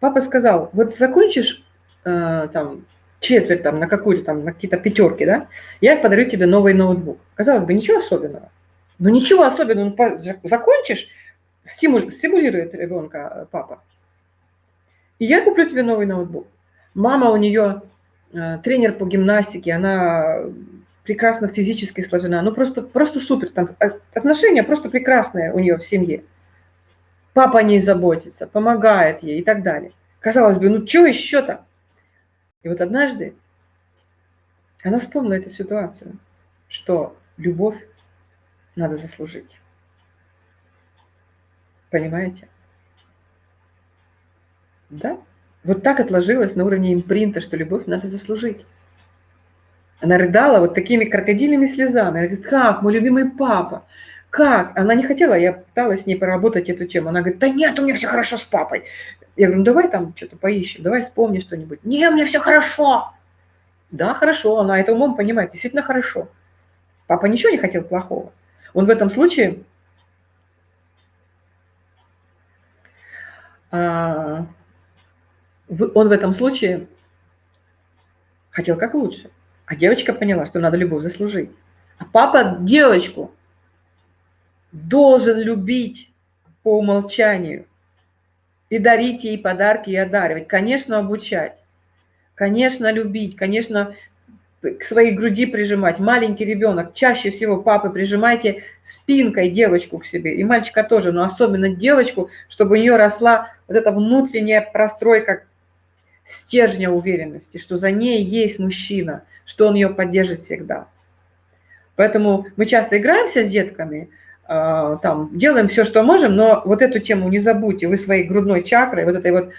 папа сказал, вот закончишь э, там четверть там, на какую-то там, на какие-то пятерки, да, я подарю тебе новый ноутбук. Казалось бы, ничего особенного. Но ничего особенного, ну, закончишь, стимуль, стимулирует ребенка э, папа. И я куплю тебе новый ноутбук. Мама у нее э, тренер по гимнастике, она прекрасно физически сложена, ну просто, просто супер, там отношения просто прекрасные у нее в семье. Папа о ней заботится, помогает ей и так далее. Казалось бы, ну что еще-то? И вот однажды она вспомнила эту ситуацию, что любовь надо заслужить. Понимаете? Да? Вот так отложилось на уровне импринта, что любовь надо заслужить. Она рыдала вот такими крокодильными слезами. Она говорит, как, мой любимый папа, как? Она не хотела, я пыталась с ней поработать эту тему. Она говорит, да нет, у меня все хорошо с папой. Я говорю, ну давай там что-то поищем, давай вспомни что-нибудь. Не, меня все хорошо. Да, хорошо, она это умом понимает, действительно хорошо. Папа ничего не хотел плохого. Он в этом случае а, он в этом случае хотел как лучше. А девочка поняла, что надо любовь заслужить. А папа девочку должен любить по умолчанию и дарить ей подарки и одаривать. Конечно, обучать, конечно, любить, конечно, к своей груди прижимать. Маленький ребенок, чаще всего папы прижимайте спинкой девочку к себе, и мальчика тоже, но особенно девочку, чтобы у нее росла вот эта внутренняя простройка стержня уверенности, что за ней есть мужчина, что он ее поддержит всегда. Поэтому мы часто играемся с детками, там, делаем все, что можем, но вот эту тему не забудьте, вы своей грудной чакрой, вот этой вот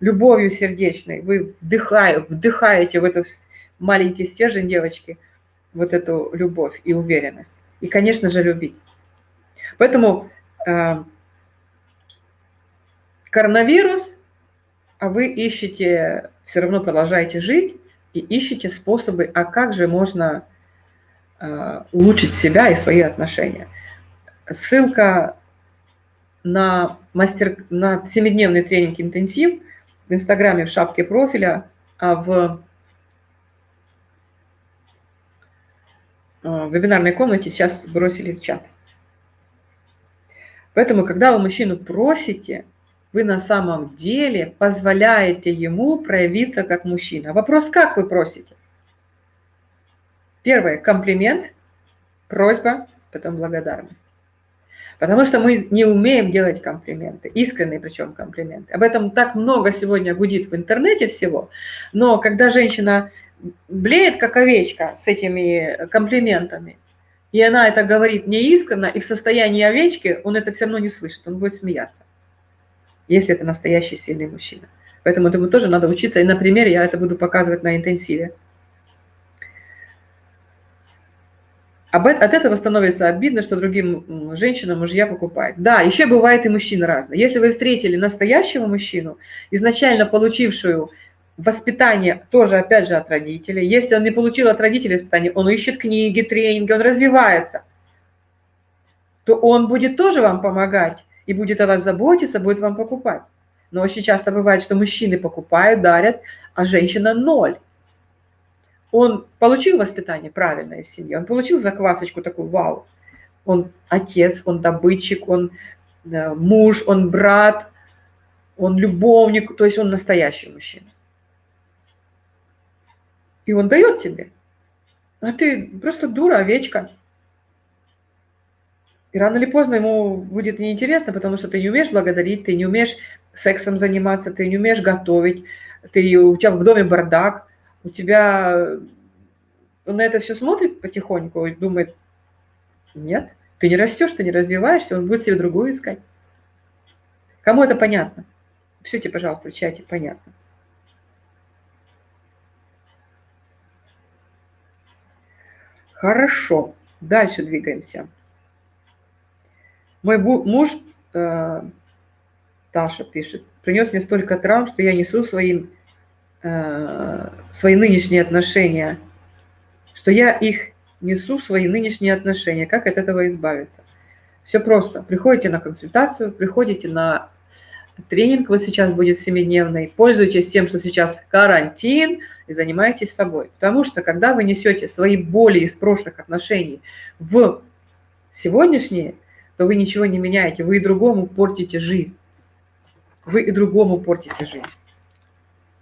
любовью сердечной, вы вдыхаете, вдыхаете в этот маленький стержень девочки вот эту любовь и уверенность. И, конечно же, любить. Поэтому э, коронавирус, а вы ищете, все равно продолжаете жить и ищете способы, а как же можно э, улучшить себя и свои отношения. Ссылка на, мастер, на 7-дневный тренинг интенсив в Инстаграме в шапке профиля, а в в вебинарной комнате сейчас бросили в чат. Поэтому, когда вы мужчину просите, вы на самом деле позволяете ему проявиться как мужчина. Вопрос, как вы просите? Первое – комплимент, просьба, потом благодарность. Потому что мы не умеем делать комплименты, искренние причем комплименты. Об этом так много сегодня гудит в интернете всего, но когда женщина блеет, как овечка, с этими комплиментами, и она это говорит неискренно, и в состоянии овечки он это все равно не слышит, он будет смеяться, если это настоящий сильный мужчина. Поэтому этому тоже надо учиться, и на примере я это буду показывать на интенсиве. От этого становится обидно, что другим женщинам мужья покупают. Да, еще бывает и мужчины разные. Если вы встретили настоящего мужчину, изначально получившую воспитание тоже, опять же, от родителей. Если он не получил от родителей воспитание, он ищет книги, тренинги, он развивается, то он будет тоже вам помогать и будет о вас заботиться, будет вам покупать. Но очень часто бывает, что мужчины покупают, дарят, а женщина ноль. Он получил воспитание правильное в семье, он получил заквасочку такую, вау. Он отец, он добытчик, он э, муж, он брат, он любовник, то есть он настоящий мужчина. И он дает тебе. А ты просто дура, овечка. И рано или поздно ему будет неинтересно, потому что ты не умеешь благодарить, ты не умеешь сексом заниматься, ты не умеешь готовить, ты, у тебя в доме бардак, у тебя... Он на это все смотрит потихоньку и думает, нет, ты не растешь, ты не развиваешься, он будет себе другую искать. Кому это понятно? Пишите, пожалуйста, в чате, понятно. Хорошо, дальше двигаемся. Мой муж, э, Таша пишет, принес мне столько травм, что я несу своим, э, свои нынешние отношения, что я их несу свои нынешние отношения. Как от этого избавиться? Все просто. Приходите на консультацию, приходите на Тренинг вот сейчас будет семидневный. Пользуйтесь тем, что сейчас карантин, и занимайтесь собой. Потому что, когда вы несете свои боли из прошлых отношений в сегодняшние, то вы ничего не меняете. Вы и другому портите жизнь. Вы и другому портите жизнь.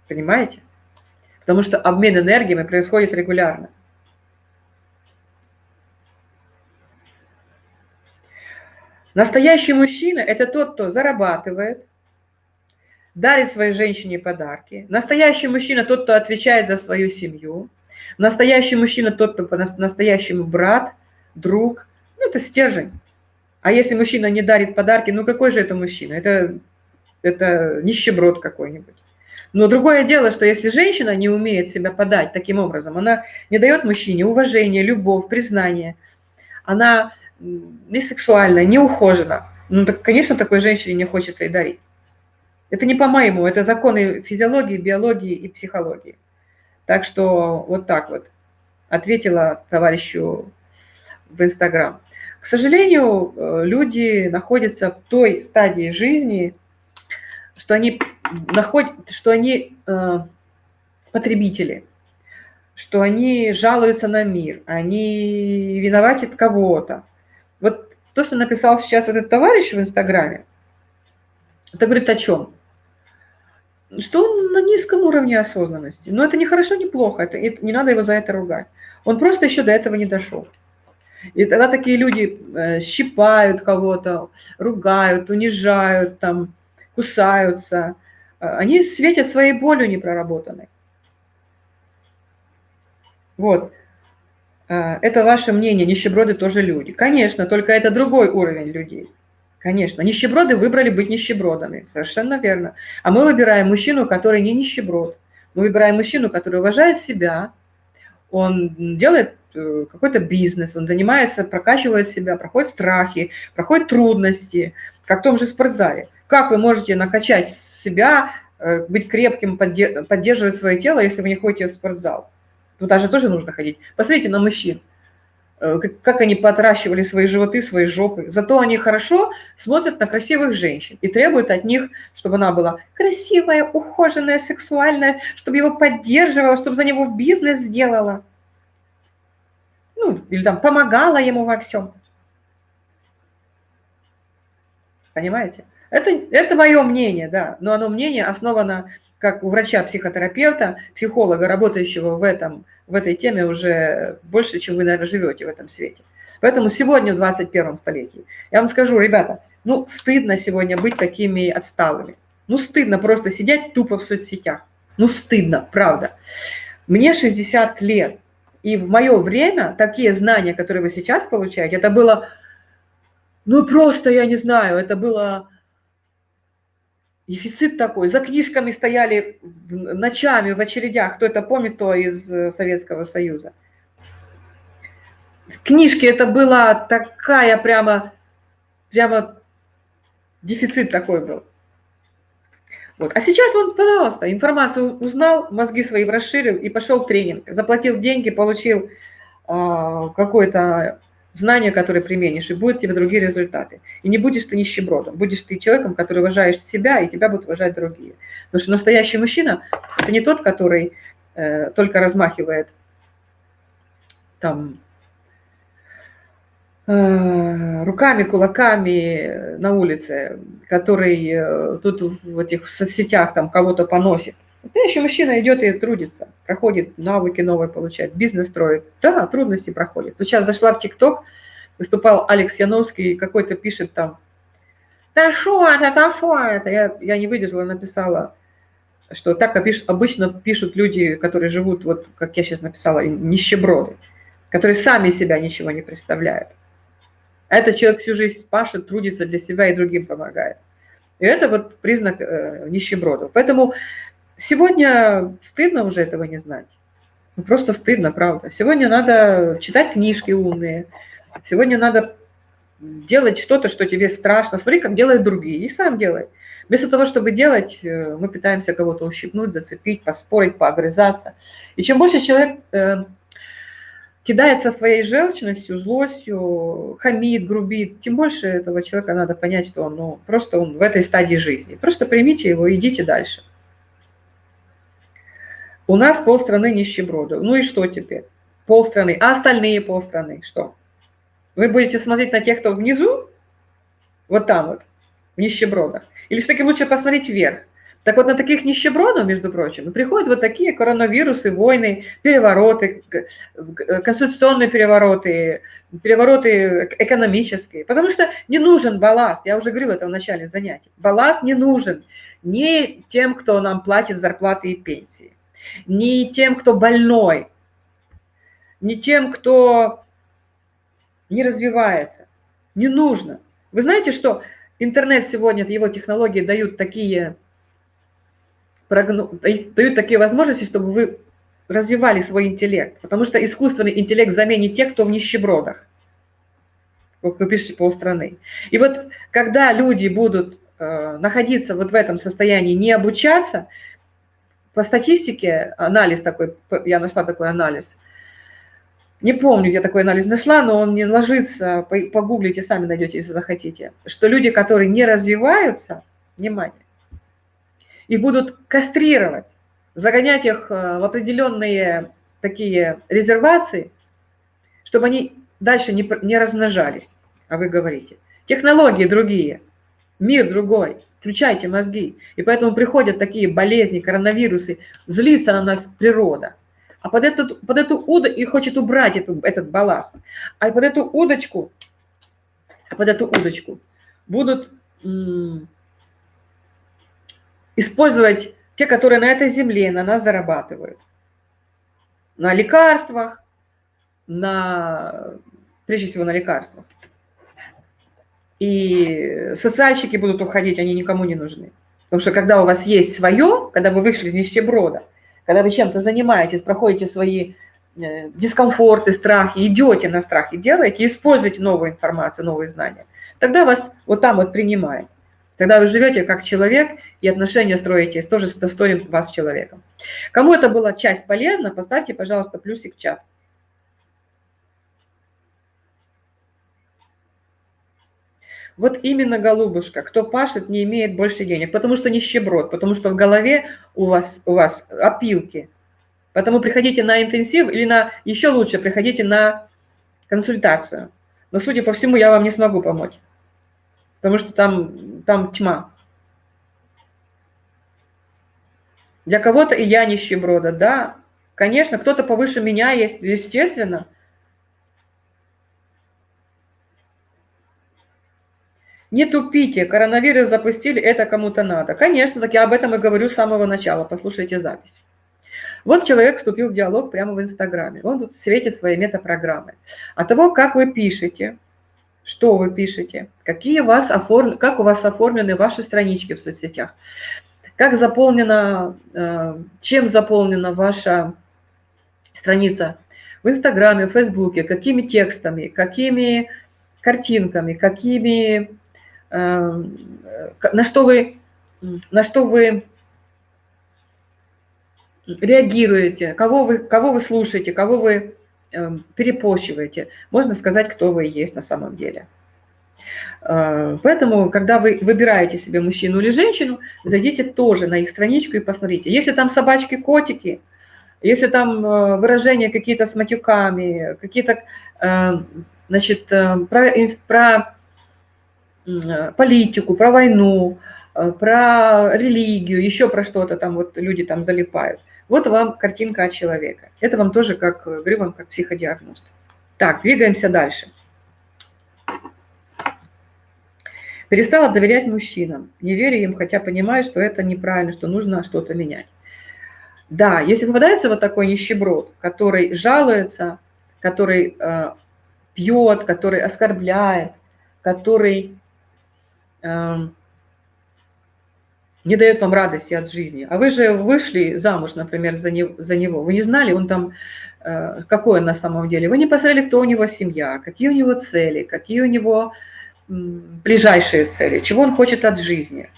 Понимаете? Потому что обмен энергиями происходит регулярно. Настоящий мужчина – это тот, кто зарабатывает, дарит своей женщине подарки. Настоящий мужчина – тот, кто отвечает за свою семью. Настоящий мужчина – тот, кто по-настоящему брат, друг. Ну, это стержень. А если мужчина не дарит подарки, ну какой же это мужчина? Это, это нищеброд какой-нибудь. Но другое дело, что если женщина не умеет себя подать таким образом, она не дает мужчине уважение, любовь, признание, она не сексуальная, не ухожена, ну так, конечно, такой женщине не хочется и дарить. Это не по-моему, это законы физиологии, биологии и психологии. Так что вот так вот ответила товарищу в Инстаграм. К сожалению, э, люди находятся в той стадии жизни, что они, находят, что они э, потребители, что они жалуются на мир, они виноватят кого-то. Вот то, что написал сейчас вот этот товарищ в Инстаграме, это говорит о чем? Что он на низком уровне осознанности. Но это не хорошо, не плохо, это, это, не надо его за это ругать. Он просто еще до этого не дошел. И тогда такие люди э, щипают кого-то, ругают, унижают, там, кусаются. Э, они светят своей болью непроработанной. Вот. Э, это ваше мнение, нищеброды тоже люди. Конечно, только это другой уровень людей. Конечно, нищеброды выбрали быть нищебродами, совершенно верно. А мы выбираем мужчину, который не нищеброд. Мы выбираем мужчину, который уважает себя, он делает э, какой-то бизнес, он занимается, прокачивает себя, проходит страхи, проходит трудности, как в том же спортзале. Как вы можете накачать себя, э, быть крепким, поддерживать свое тело, если вы не ходите в спортзал? Туда же тоже нужно ходить. Посмотрите на мужчин, э, как они потращивали свои животы, свои жопы. Зато они хорошо смотрят на красивых женщин и требуют от них, чтобы она была красивая, ухоженная, сексуальная, чтобы его поддерживала, чтобы за него бизнес сделала. Ну, или там помогала ему во всем. Понимаете? Это, это мое мнение, да, но оно мнение основано как у врача-психотерапевта, психолога, работающего в, этом, в этой теме уже больше, чем вы, наверное, живете в этом свете. Поэтому сегодня, в 21 столетии, я вам скажу, ребята, ну, стыдно сегодня быть такими отсталыми. Ну, стыдно просто сидеть тупо в соцсетях. Ну, стыдно, правда. Мне 60 лет, и в мое время такие знания, которые вы сейчас получаете, это было, ну, просто, я не знаю, это было Дефицит такой. За книжками стояли ночами в очередях. Кто это помнит, то из э, Советского Союза. Книжки это была такая прямо, прямо дефицит такой был. Вот. А сейчас вот, пожалуйста, информацию узнал, мозги свои расширил и пошел в тренинг. Заплатил деньги, получил э, какой-то знания, которые применишь, и будут тебе другие результаты. И не будешь ты нищебродом, будешь ты человеком, который уважаешь себя, и тебя будут уважать другие. Потому что настоящий мужчина – это не тот, который э, только размахивает там э, руками, кулаками на улице, который э, тут в этих соцсетях там кого-то поносит. Настоящий мужчина идет и трудится, проходит навыки новые, получает, бизнес строит. Да, трудности проходит. Вот сейчас зашла в ТикТок, выступал Алекс Яновский, какой-то пишет там, да что это, да что это? Я, я не выдержала, написала, что так обычно пишут люди, которые живут, вот как я сейчас написала, нищеброды, которые сами себя ничего не представляют. А этот человек всю жизнь пашет, трудится для себя и другим помогает. И это вот признак э, нищебродов. Поэтому Сегодня стыдно уже этого не знать. Ну, просто стыдно, правда. Сегодня надо читать книжки умные. Сегодня надо делать что-то, что тебе страшно. Смотри, как делают другие, и сам делай. Вместо того, чтобы делать, э, мы пытаемся кого-то ущипнуть, зацепить, поспорить, поогрызаться. И чем больше человек э, кидается своей желчностью, злостью, хамит, грубит, тем больше этого человека надо понять, что он ну, просто он в этой стадии жизни. Просто примите его, идите дальше. У нас полстраны нищебродов. Ну и что теперь? Полстраны. А остальные полстраны что? Вы будете смотреть на тех, кто внизу? Вот там вот, в нищебродах. Или все-таки лучше посмотреть вверх? Так вот на таких нищебродов, между прочим, приходят вот такие коронавирусы, войны, перевороты, конституционные перевороты, перевороты экономические. Потому что не нужен балласт, я уже говорила это в начале занятий. Балласт не нужен ни тем, кто нам платит зарплаты и пенсии, ни тем, кто больной, ни тем, кто не развивается. Не нужно. Вы знаете, что интернет сегодня, его технологии дают такие дают такие возможности, чтобы вы развивали свой интеллект. Потому что искусственный интеллект заменит тех, кто в нищебродах, вы пишете полстраны. И вот когда люди будут э, находиться вот в этом состоянии, не обучаться, по статистике, анализ такой, я нашла такой анализ, не помню, где такой анализ нашла, но он не ложится, погуглите, сами найдете, если захотите, что люди, которые не развиваются, внимание, их будут кастрировать, загонять их э, в определенные такие резервации, чтобы они дальше не, не размножались. А вы говорите, технологии другие, мир другой, включайте мозги. И поэтому приходят такие болезни, коронавирусы, злится на нас природа. А под эту, под эту удочку, и хочет убрать эту, этот балласт. А под эту удочку, под эту удочку будут использовать те, которые на этой земле на нас зарабатывают. На лекарствах, на, прежде всего на лекарствах. И социальщики будут уходить, они никому не нужны. Потому что когда у вас есть свое, когда вы вышли из нищеброда, когда вы чем-то занимаетесь, проходите свои э, дискомфорты, страхи, идете на страхи, делаете, используете новую информацию, новые знания, тогда вас вот там вот принимают. Тогда вы живете как человек, и отношения строите тоже с достойным вас человеком. Кому это была часть полезна, поставьте, пожалуйста, плюсик в чат. Вот именно, голубушка, кто пашет, не имеет больше денег, потому что нищеброд, потому что в голове у вас, у вас опилки. Поэтому приходите на интенсив или на, еще лучше, приходите на консультацию. Но, судя по всему, я вам не смогу помочь потому что там, там тьма. Для кого-то и я нищеброда, да, конечно, кто-то повыше меня есть, естественно. Не тупите, коронавирус запустили, это кому-то надо. Конечно, так я об этом и говорю с самого начала, послушайте запись. Вот человек вступил в диалог прямо в Инстаграме, он тут светит свои метапрограммы. От того, как вы пишете, что вы пишете, какие у вас оформ... как у вас оформлены ваши странички в соцсетях, как заполнена, э, чем заполнена ваша страница в Инстаграме, в Фейсбуке, какими текстами, какими картинками, какими, на что вы, на что вы реагируете, кого вы, кого вы слушаете, кого вы Эм, перепощиваете, можно сказать, кто вы есть на самом деле. Э, поэтому, когда вы выбираете себе мужчину или женщину, зайдите тоже на их страничку и посмотрите. Если там собачки, котики, если там э, выражения какие-то с матюками, какие-то, э, значит, про, про политику, про войну, про религию, еще про что-то там вот люди там залипают – вот вам картинка от человека. Это вам тоже как, говорю вам, как психодиагност. Так, двигаемся дальше. Перестала доверять мужчинам. Не верю им, хотя понимаю, что это неправильно, что нужно что-то менять. Да, если попадается вот такой нищеброд, который жалуется, который э, пьет, который оскорбляет, который э, не дает вам радости от жизни. А вы же вышли замуж, например, за, не, за него. Вы не знали, он там, э, какой он на самом деле. Вы не посмотрели, кто у него семья, какие у него цели, какие у него ближайшие цели, чего он хочет от жизни,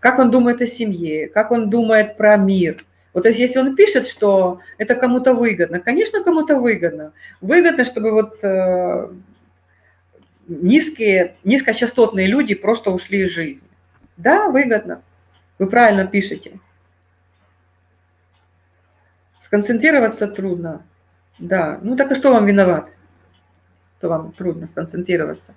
как он думает о семье, как он думает про мир. Вот то есть если он пишет, что это кому-то выгодно, конечно, кому-то выгодно. Выгодно, чтобы вот э, низкие, низкочастотные люди просто ушли из жизни. Да, выгодно. Вы правильно пишете. Сконцентрироваться трудно. Да, ну так и что вам виноват? Что вам трудно сконцентрироваться?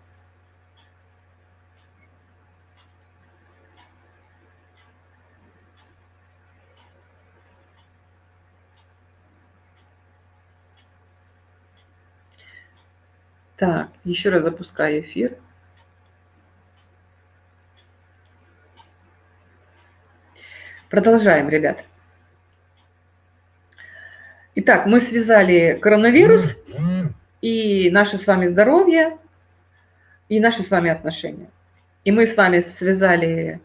Так, еще раз запускаю эфир. Продолжаем, ребят. Итак, мы связали коронавирус и наше с вами здоровье, и наши с вами отношения. И мы с вами связали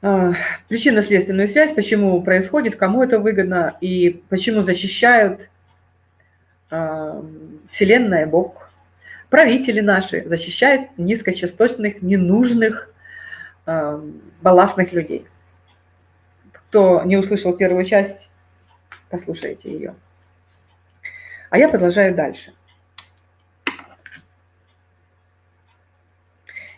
э, причинно-следственную связь, почему происходит, кому это выгодно, и почему защищают э, Вселенная, Бог, правители наши защищают низкочастотных, ненужных, э, балластных людей. Кто не услышал первую часть, послушайте ее. А я продолжаю дальше.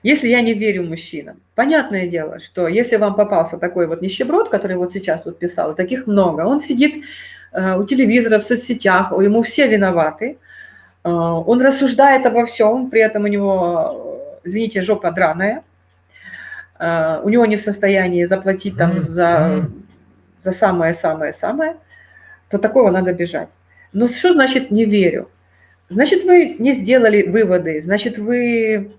Если я не верю мужчинам, понятное дело, что если вам попался такой вот нищеброд, который вот сейчас вот писал, таких много, он сидит э, у телевизора, в соцсетях, ему все виноваты – он рассуждает обо всем, при этом у него, извините, жопа драная. Э, у него не в состоянии заплатить там за, за самое-самое-самое, то такого надо бежать. Но что значит «не верю»? Значит, вы не сделали выводы, значит, вы...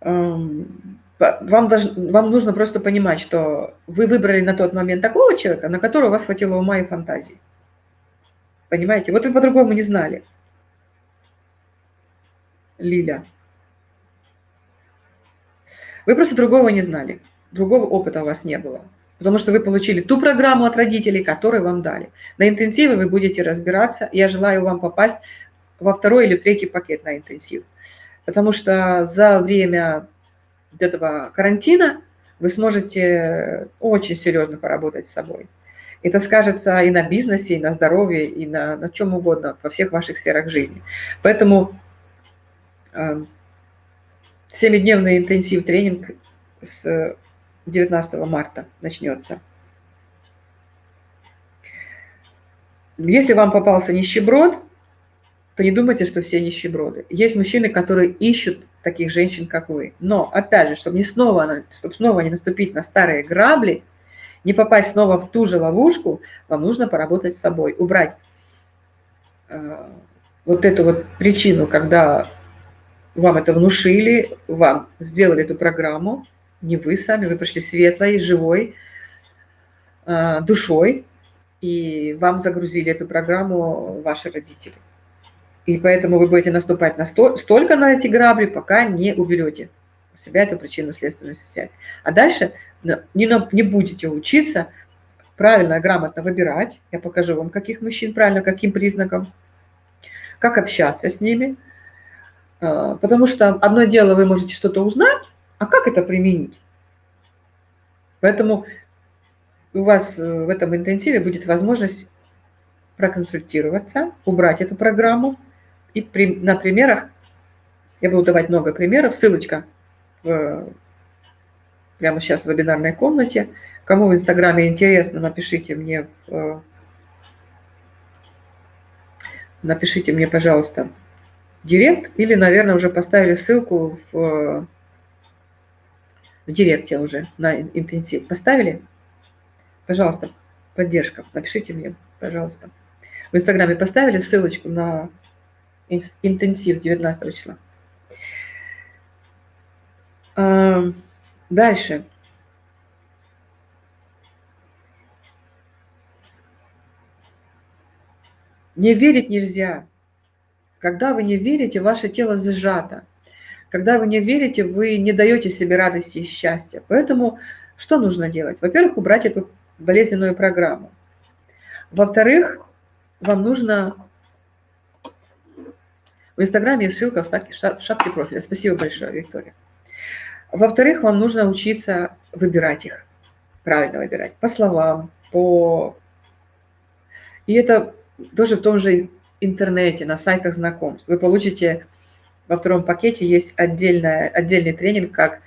Эм, вам, должен, вам нужно просто понимать, что вы выбрали на тот момент такого человека, на которого у вас хватило ума и фантазии. Понимаете? Вот вы по-другому не знали. Лиля. Вы просто другого не знали. Другого опыта у вас не было. Потому что вы получили ту программу от родителей, которую вам дали. На интенсиве вы будете разбираться. Я желаю вам попасть во второй или третий пакет на интенсив. Потому что за время этого карантина вы сможете очень серьезно поработать с собой. Это скажется и на бизнесе, и на здоровье, и на, на чем угодно, во всех ваших сферах жизни. Поэтому э, семидневный интенсив тренинг с 19 марта начнется. Если вам попался нищеброд, то не думайте, что все нищеброды. Есть мужчины, которые ищут таких женщин, как вы. Но, опять же, чтобы, не снова, чтобы снова не наступить на старые грабли – не попасть снова в ту же ловушку, вам нужно поработать с собой, убрать э, вот эту вот причину, когда вам это внушили, вам сделали эту программу, не вы сами, вы пришли светлой, живой э, душой, и вам загрузили эту программу ваши родители. И поэтому вы будете наступать на сто, столько на эти грабли, пока не уберете у себя эту причинно-следственную связь. А дальше не, не будете учиться правильно, грамотно выбирать. Я покажу вам, каких мужчин правильно, каким признакам, как общаться с ними. А, потому что одно дело, вы можете что-то узнать, а как это применить? Поэтому у вас э, в этом интенсиве будет возможность проконсультироваться, убрать эту программу. И при, на примерах, я буду давать много примеров, ссылочка прямо сейчас в вебинарной комнате. Кому в Инстаграме интересно, напишите мне, напишите мне, пожалуйста, директ или, наверное, уже поставили ссылку в, в директе уже на интенсив. Поставили? Пожалуйста, поддержка. Напишите мне, пожалуйста. В Инстаграме поставили ссылочку на интенсив 19 числа. Дальше. Не верить нельзя. Когда вы не верите, ваше тело зажато. Когда вы не верите, вы не даете себе радости и счастья. Поэтому что нужно делать? Во-первых, убрать эту болезненную программу. Во-вторых, вам нужно... В Инстаграме есть ссылка в шапке профиля. Спасибо большое, Виктория. Во-вторых, вам нужно учиться выбирать их, правильно выбирать, по словам, по... И это тоже в том же интернете, на сайтах знакомств. Вы получите во втором пакете есть отдельная, отдельный тренинг, как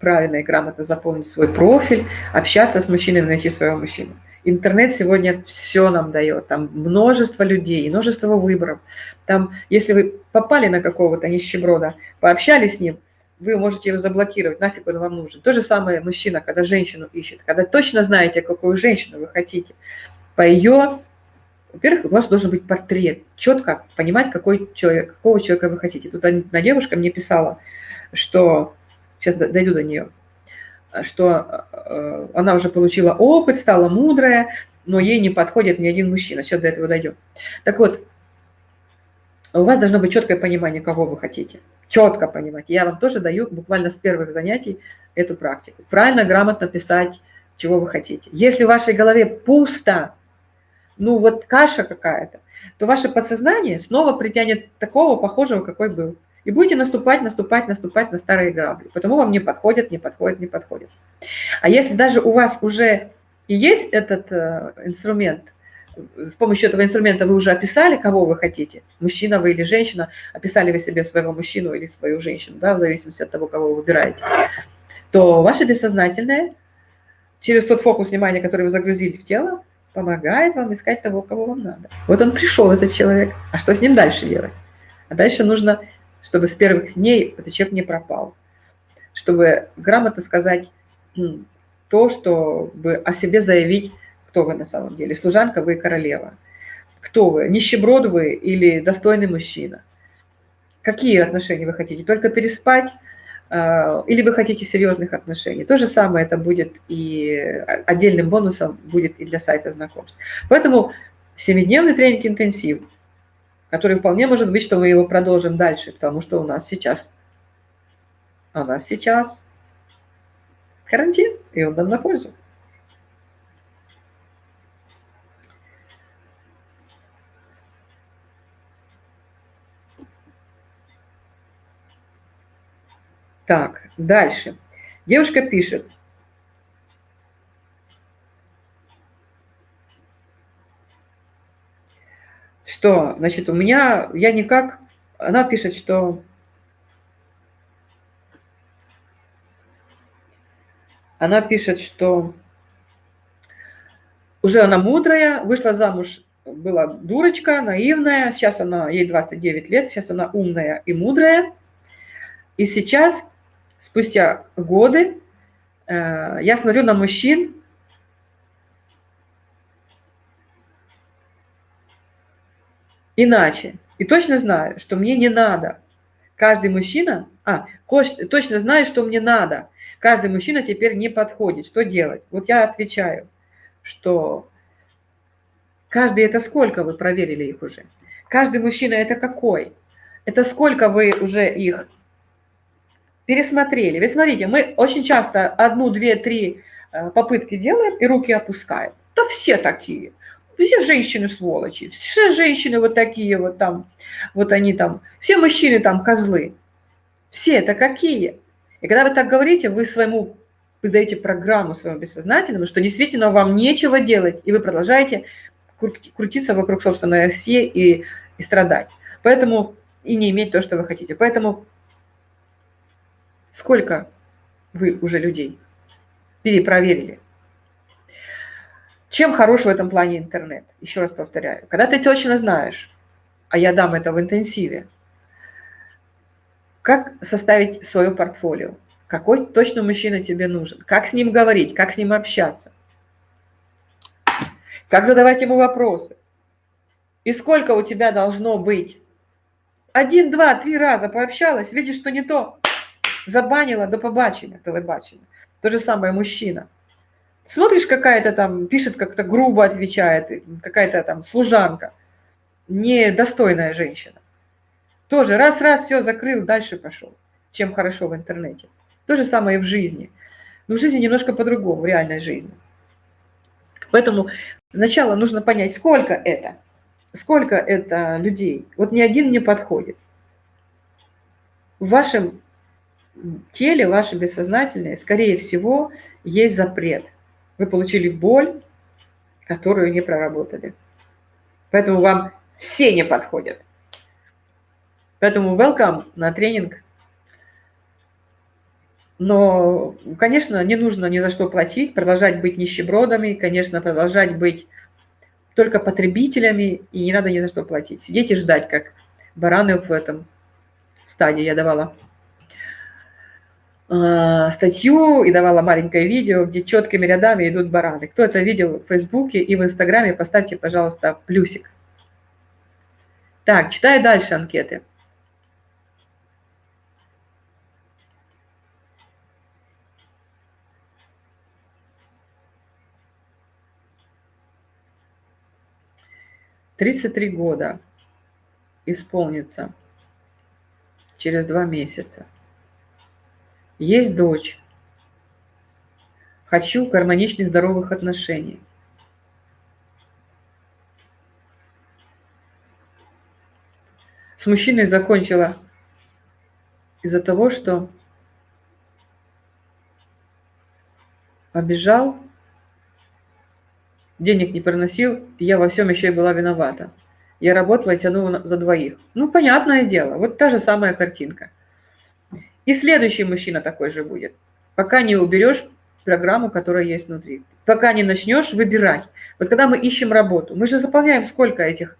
правильно и грамотно заполнить свой профиль, общаться с мужчиной, найти своего мужчину. Интернет сегодня все нам дает, там множество людей, множество выборов. Там, если вы попали на какого-то нищеброда, пообщались с ним – вы можете его заблокировать, нафиг он вам нужен. То же самое мужчина, когда женщину ищет, когда точно знаете, какую женщину вы хотите, по ее во-первых, у вас должен быть портрет, четко понимать, какой человек, какого человека вы хотите. Тут одна девушка мне писала, что, сейчас дойду до нее, что э, она уже получила опыт, стала мудрая, но ей не подходит ни один мужчина. Сейчас до этого дойдем. Так вот, у вас должно быть четкое понимание, кого вы хотите. Четко понимать. Я вам тоже даю буквально с первых занятий эту практику. Правильно, грамотно писать, чего вы хотите. Если в вашей голове пусто, ну вот каша какая-то, то ваше подсознание снова притянет такого похожего, какой был. И будете наступать, наступать, наступать на старые грабли. Потому вам не подходит, не подходит, не подходит. А если даже у вас уже и есть этот э, инструмент, с помощью этого инструмента вы уже описали, кого вы хотите, мужчина вы или женщина, описали вы себе своего мужчину или свою женщину, да, в зависимости от того, кого вы выбираете, то ваше бессознательное через тот фокус внимания, который вы загрузили в тело, помогает вам искать того, кого вам надо. Вот он пришел, этот человек. А что с ним дальше делать? А дальше нужно, чтобы с первых дней этот человек не пропал. Чтобы грамотно сказать то, чтобы о себе заявить, кто вы на самом деле. Служанка вы королева. Кто вы? Нищеброд вы или достойный мужчина? Какие отношения вы хотите? Только переспать? А, или вы хотите серьезных отношений. То же самое это будет и отдельным бонусом будет и для сайта знакомств. Поэтому семидневный тренинг интенсив, который вполне может быть, что мы его продолжим дальше, потому что у нас сейчас, у нас сейчас карантин, и он нам на пользу. Так, дальше. Девушка пишет. Что, значит, у меня, я никак, она пишет, что она пишет, что уже она мудрая, вышла замуж, была дурочка, наивная, сейчас она, ей 29 лет, сейчас она умная и мудрая. И сейчас спустя годы э, я смотрю на мужчин, иначе. И точно знаю, что мне не надо. Каждый мужчина, а, точно знаю, что мне надо. Каждый мужчина теперь не подходит. Что делать? Вот я отвечаю, что каждый это сколько вы проверили их уже? Каждый мужчина это какой? Это сколько вы уже их пересмотрели. Вы смотрите, мы очень часто одну, две, три э, попытки делаем и руки опускаем. Да все такие. Все женщины сволочи, все женщины вот такие вот там, вот они там, все мужчины там козлы. Все это какие? И когда вы так говорите, вы своему вы программу своему бессознательному, что действительно вам нечего делать, и вы продолжаете крутиться вокруг собственной оси и, и страдать. Поэтому и не иметь то, что вы хотите. Поэтому Сколько вы уже людей перепроверили? Чем хорош в этом плане интернет? Еще раз повторяю. Когда ты точно знаешь, а я дам это в интенсиве, как составить свое портфолио, какой точно мужчина тебе нужен, как с ним говорить, как с ним общаться, как задавать ему вопросы, и сколько у тебя должно быть. Один, два, три раза пообщалась, видишь, что не то, забанила до побачення, телебачення. То же самое мужчина. Смотришь, какая-то там, пишет как-то грубо отвечает, какая-то там служанка, недостойная женщина. Тоже раз-раз все закрыл, дальше пошел. Чем хорошо в интернете. То же самое и в жизни. Но в жизни немножко по-другому, в реальной жизни. Поэтому сначала нужно понять, сколько это, сколько это людей. Вот ни один не подходит. В вашем теле, ваше бессознательное, скорее всего, есть запрет. Вы получили боль, которую не проработали. Поэтому вам все не подходят. Поэтому welcome на тренинг. Но, конечно, не нужно ни за что платить, продолжать быть нищебродами, конечно, продолжать быть только потребителями, и не надо ни за что платить. Сидеть и ждать, как бараны в этом стадии я давала статью и давала маленькое видео, где четкими рядами идут бараны. Кто это видел в Фейсбуке и в Инстаграме, поставьте, пожалуйста, плюсик. Так, читаю дальше анкеты. Тридцать три года исполнится через два месяца. Есть дочь. Хочу гармоничных, здоровых отношений. С мужчиной закончила из-за того, что обижал, денег не приносил, я во всем еще и была виновата. Я работала и тянула за двоих. Ну, понятное дело, вот та же самая картинка. И следующий мужчина такой же будет. Пока не уберешь программу, которая есть внутри. Пока не начнешь выбирать. Вот когда мы ищем работу, мы же заполняем сколько этих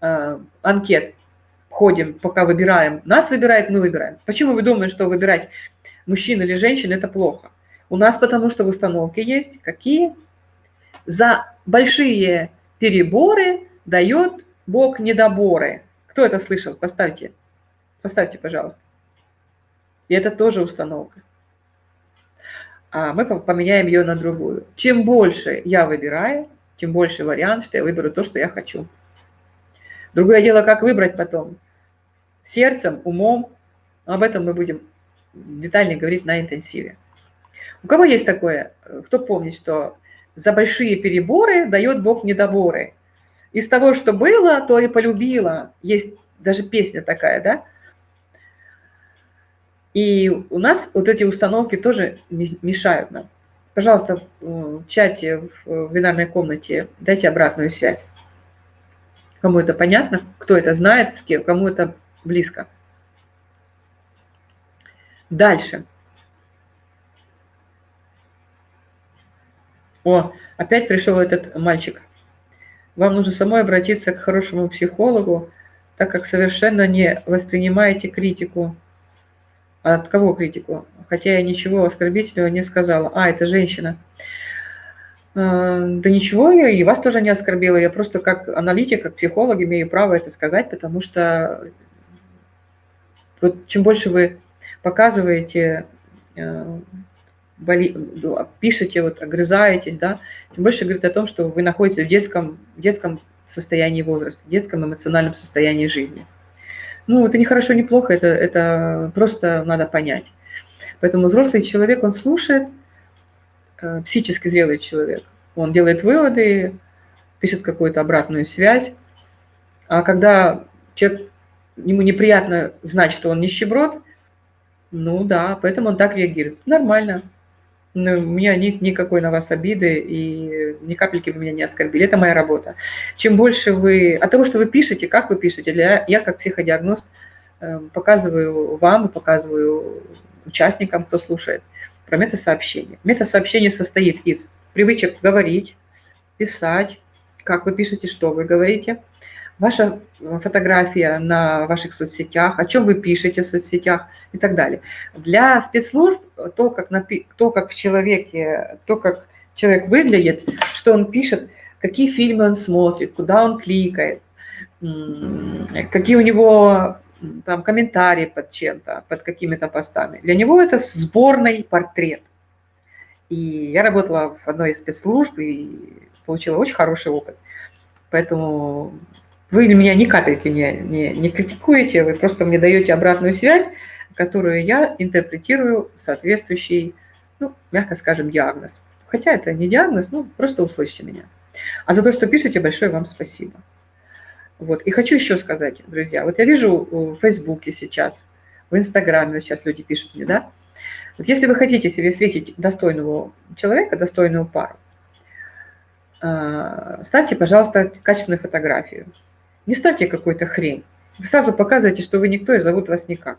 э, анкет, ходим, пока выбираем. Нас выбирает, мы выбираем. Почему вы думаете, что выбирать мужчин или женщин – это плохо? У нас потому что в установке есть какие? За большие переборы дает Бог недоборы. Кто это слышал? Поставьте. Поставьте, пожалуйста. И это тоже установка. А мы поменяем ее на другую. Чем больше я выбираю, тем больше вариант, что я выберу то, что я хочу. Другое дело, как выбрать потом. Сердцем, умом. Об этом мы будем детальнее говорить на интенсиве. У кого есть такое? Кто помнит, что за большие переборы дает Бог недоборы? Из того, что было, то и полюбила. Есть даже песня такая, да? И у нас вот эти установки тоже мешают нам. Пожалуйста, в чате, в бинарной комнате дайте обратную связь. Кому это понятно, кто это знает, с кем, кому это близко. Дальше. О, опять пришел этот мальчик. Вам нужно самой обратиться к хорошему психологу, так как совершенно не воспринимаете критику. От кого критику? Хотя я ничего оскорбительного не сказала. А, это женщина. А, да ничего, я и вас тоже не оскорбила. Я просто как аналитик, как психолог имею право это сказать, потому что вот чем больше вы показываете э, боли, ну, пишете, вот, огрызаетесь, да, тем больше говорит о том, что вы находитесь в детском, детском состоянии возраста, детском эмоциональном состоянии жизни. Ну, это не хорошо, не плохо, это, это просто надо понять. Поэтому взрослый человек, он слушает, э, психически зрелый человек, он делает выводы, пишет какую-то обратную связь. А когда человек, ему неприятно знать, что он нищеброд, ну да, поэтому он так реагирует. Нормально. Ну, у меня нет никакой на вас обиды, и ни капельки вы меня не оскорбили. Это моя работа. Чем больше вы... От того, что вы пишете, как вы пишете, для... я как психодиагност эм, показываю вам и показываю участникам, кто слушает, про метасообщение. Метасообщение состоит из привычек говорить, писать, как вы пишете, что вы говорите – ваша фотография на ваших соцсетях, о чем вы пишете в соцсетях и так далее. Для спецслужб то, как, напи то, как в человеке, то, как человек выглядит, что он пишет, какие фильмы он смотрит, куда он кликает, какие у него там комментарии под чем-то, под какими-то постами. Для него это сборный портрет. И я работала в одной из спецслужб и получила очень хороший опыт. Поэтому вы меня ни капельки не, не, не критикуете, вы просто мне даете обратную связь, которую я интерпретирую соответствующий, ну, мягко скажем, диагноз. Хотя это не диагноз, ну, просто услышьте меня. А за то, что пишете, большое вам спасибо. Вот. И хочу еще сказать, друзья, вот я вижу в Фейсбуке сейчас, в Инстаграме сейчас люди пишут мне, да, вот если вы хотите себе встретить достойного человека, достойную пару, а, ставьте, пожалуйста, качественную фотографию. Не ставьте какую-то хрень. Вы сразу показываете, что вы никто и зовут вас никак.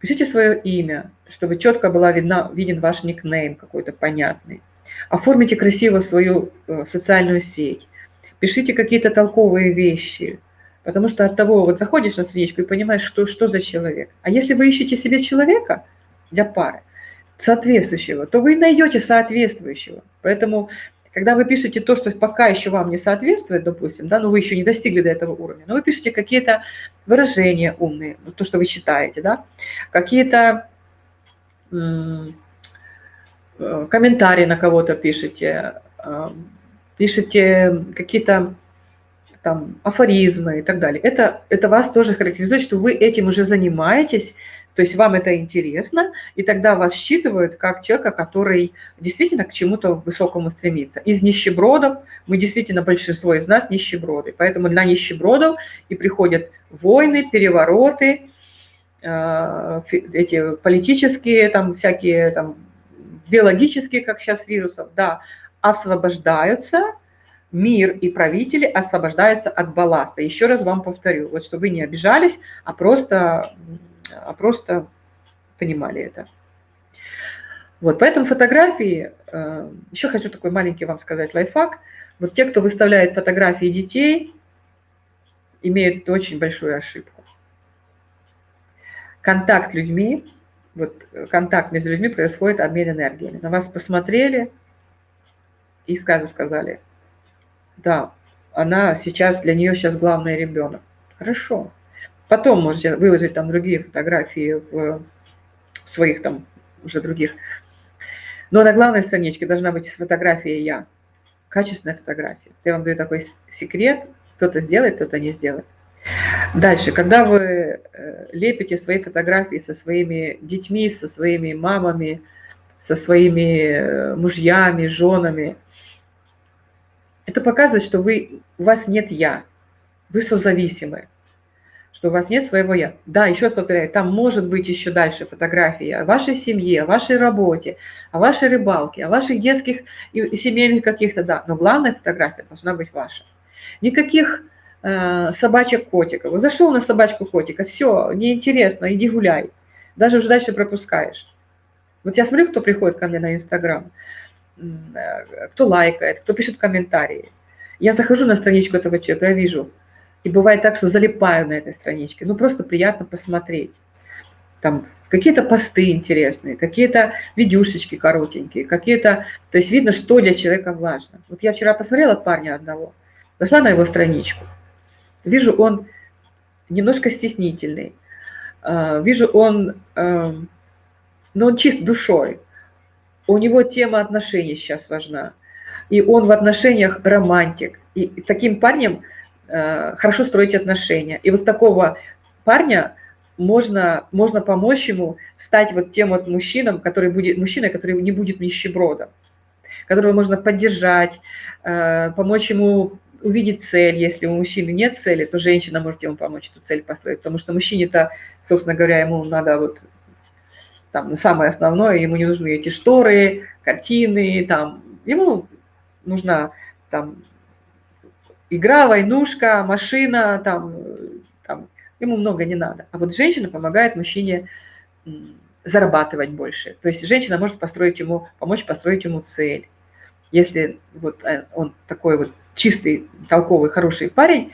Пишите свое имя, чтобы четко была видна, виден ваш никнейм какой-то понятный. Оформите красиво свою э, социальную сеть. Пишите какие-то толковые вещи. Потому что от того, вот заходишь на страничку и понимаешь, что, что за человек. А если вы ищете себе человека, для пары, соответствующего, то вы найдете соответствующего. Поэтому, когда вы пишете то, что пока еще вам не соответствует, допустим, да, но вы еще не достигли до этого уровня, но вы пишете какие-то выражения умные, то, что вы считаете, да, какие-то э, комментарии на кого-то пишете, э, пишете какие-то там афоризмы и так далее. Это, это вас тоже характеризует, что вы этим уже занимаетесь, то есть вам это интересно, и тогда вас считывают как человека, который действительно к чему-то высокому стремится. Из нищебродов, мы действительно, большинство из нас нищеброды, поэтому на нищебродов и приходят войны, перевороты, э, эти политические, там всякие там биологические, как сейчас вирусов, да, освобождаются, мир и правители освобождаются от балласта. Еще раз вам повторю, вот чтобы вы не обижались, а просто а просто понимали это. Вот, поэтому фотографии, э, еще хочу такой маленький вам сказать лайфхак. Вот те, кто выставляет фотографии детей, имеют очень большую ошибку. Контакт людьми, вот контакт между людьми происходит обмен энергиями. На вас посмотрели и сразу сказали, да, она сейчас, для нее сейчас главный ребенок. Хорошо, Потом можете выложить там другие фотографии в, в своих там уже других. Но на главной страничке должна быть фотография «Я». Качественная фотография. Я вам даю такой секрет. Кто-то сделает, кто-то не сделает. Дальше, когда вы э, лепите свои фотографии со своими детьми, со своими мамами, со своими э, мужьями, женами, это показывает, что вы, у вас нет «я», вы созависимы что у вас нет своего «я». Да, еще раз повторяю, там может быть еще дальше фотографии о вашей семье, о вашей работе, о вашей рыбалке, о ваших детских и семейных каких-то, да, но главная фотография должна быть ваша. Никаких э, собачек-котиков. Зашел на собачку-котика, все, неинтересно, иди гуляй. Даже уже дальше пропускаешь. Вот я смотрю, кто приходит ко мне на Инстаграм, э, кто лайкает, кто пишет комментарии. Я захожу на страничку этого человека, я вижу – и бывает так, что залипаю на этой страничке. Ну, просто приятно посмотреть. Там какие-то посты интересные, какие-то видюшечки коротенькие, какие-то... То есть видно, что для человека важно. Вот я вчера посмотрела парня одного, зашла на его страничку. Вижу, он немножко стеснительный. А, вижу, он... Эм, ну, он чист душой. У него тема отношений сейчас важна. И он в отношениях романтик. И таким парнем хорошо строить отношения. И вот такого парня можно, можно помочь ему стать вот тем вот мужчином, который будет, мужчиной, который не будет нищебродом, которого можно поддержать, э, помочь ему увидеть цель. Если у мужчины нет цели, то женщина может ему помочь эту цель построить, потому что мужчине-то, собственно говоря, ему надо вот там самое основное, ему не нужны эти шторы, картины, там, ему нужна там игра, войнушка, машина, там, там, ему много не надо. А вот женщина помогает мужчине зарабатывать больше. То есть женщина может построить ему, помочь построить ему цель. Если вот э, он такой вот чистый, толковый, хороший парень,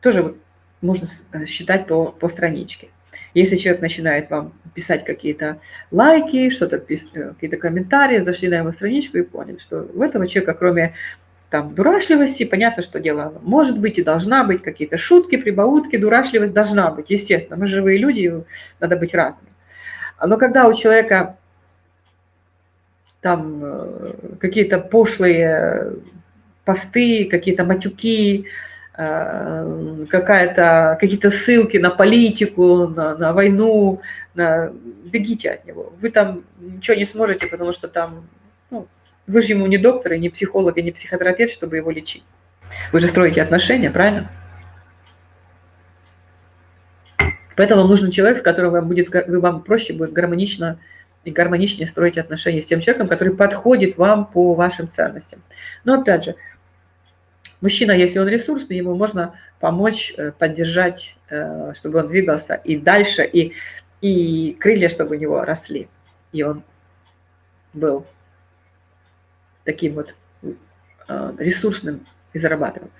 тоже вот можно э, считать по, по страничке. Если человек начинает вам писать какие-то лайки, что-то э, какие-то комментарии, зашли на его страничку и поняли, что у этого человека, кроме там дурашливости, понятно, что дело может быть и должна быть, какие-то шутки, прибаутки, дурашливость должна быть, естественно, мы живые люди, надо быть разными. Но когда у человека там э, какие-то пошлые посты, какие-то матюки, э, какая-то, какие-то ссылки на политику, на, на войну, на... бегите от него. Вы там ничего не сможете, потому что там вы же ему не доктор, и не психолог, и не психотерапевт, чтобы его лечить. Вы же строите отношения, правильно? Поэтому вам нужен человек, с которым вам, будет, вам проще будет гармонично и гармоничнее строить отношения с тем человеком, который подходит вам по вашим ценностям. Но опять же, мужчина, если он ресурсный, ему можно помочь, э, поддержать, э, чтобы он двигался и дальше, и, и крылья, чтобы у него росли, и он был таким вот э, ресурсным и зарабатывал.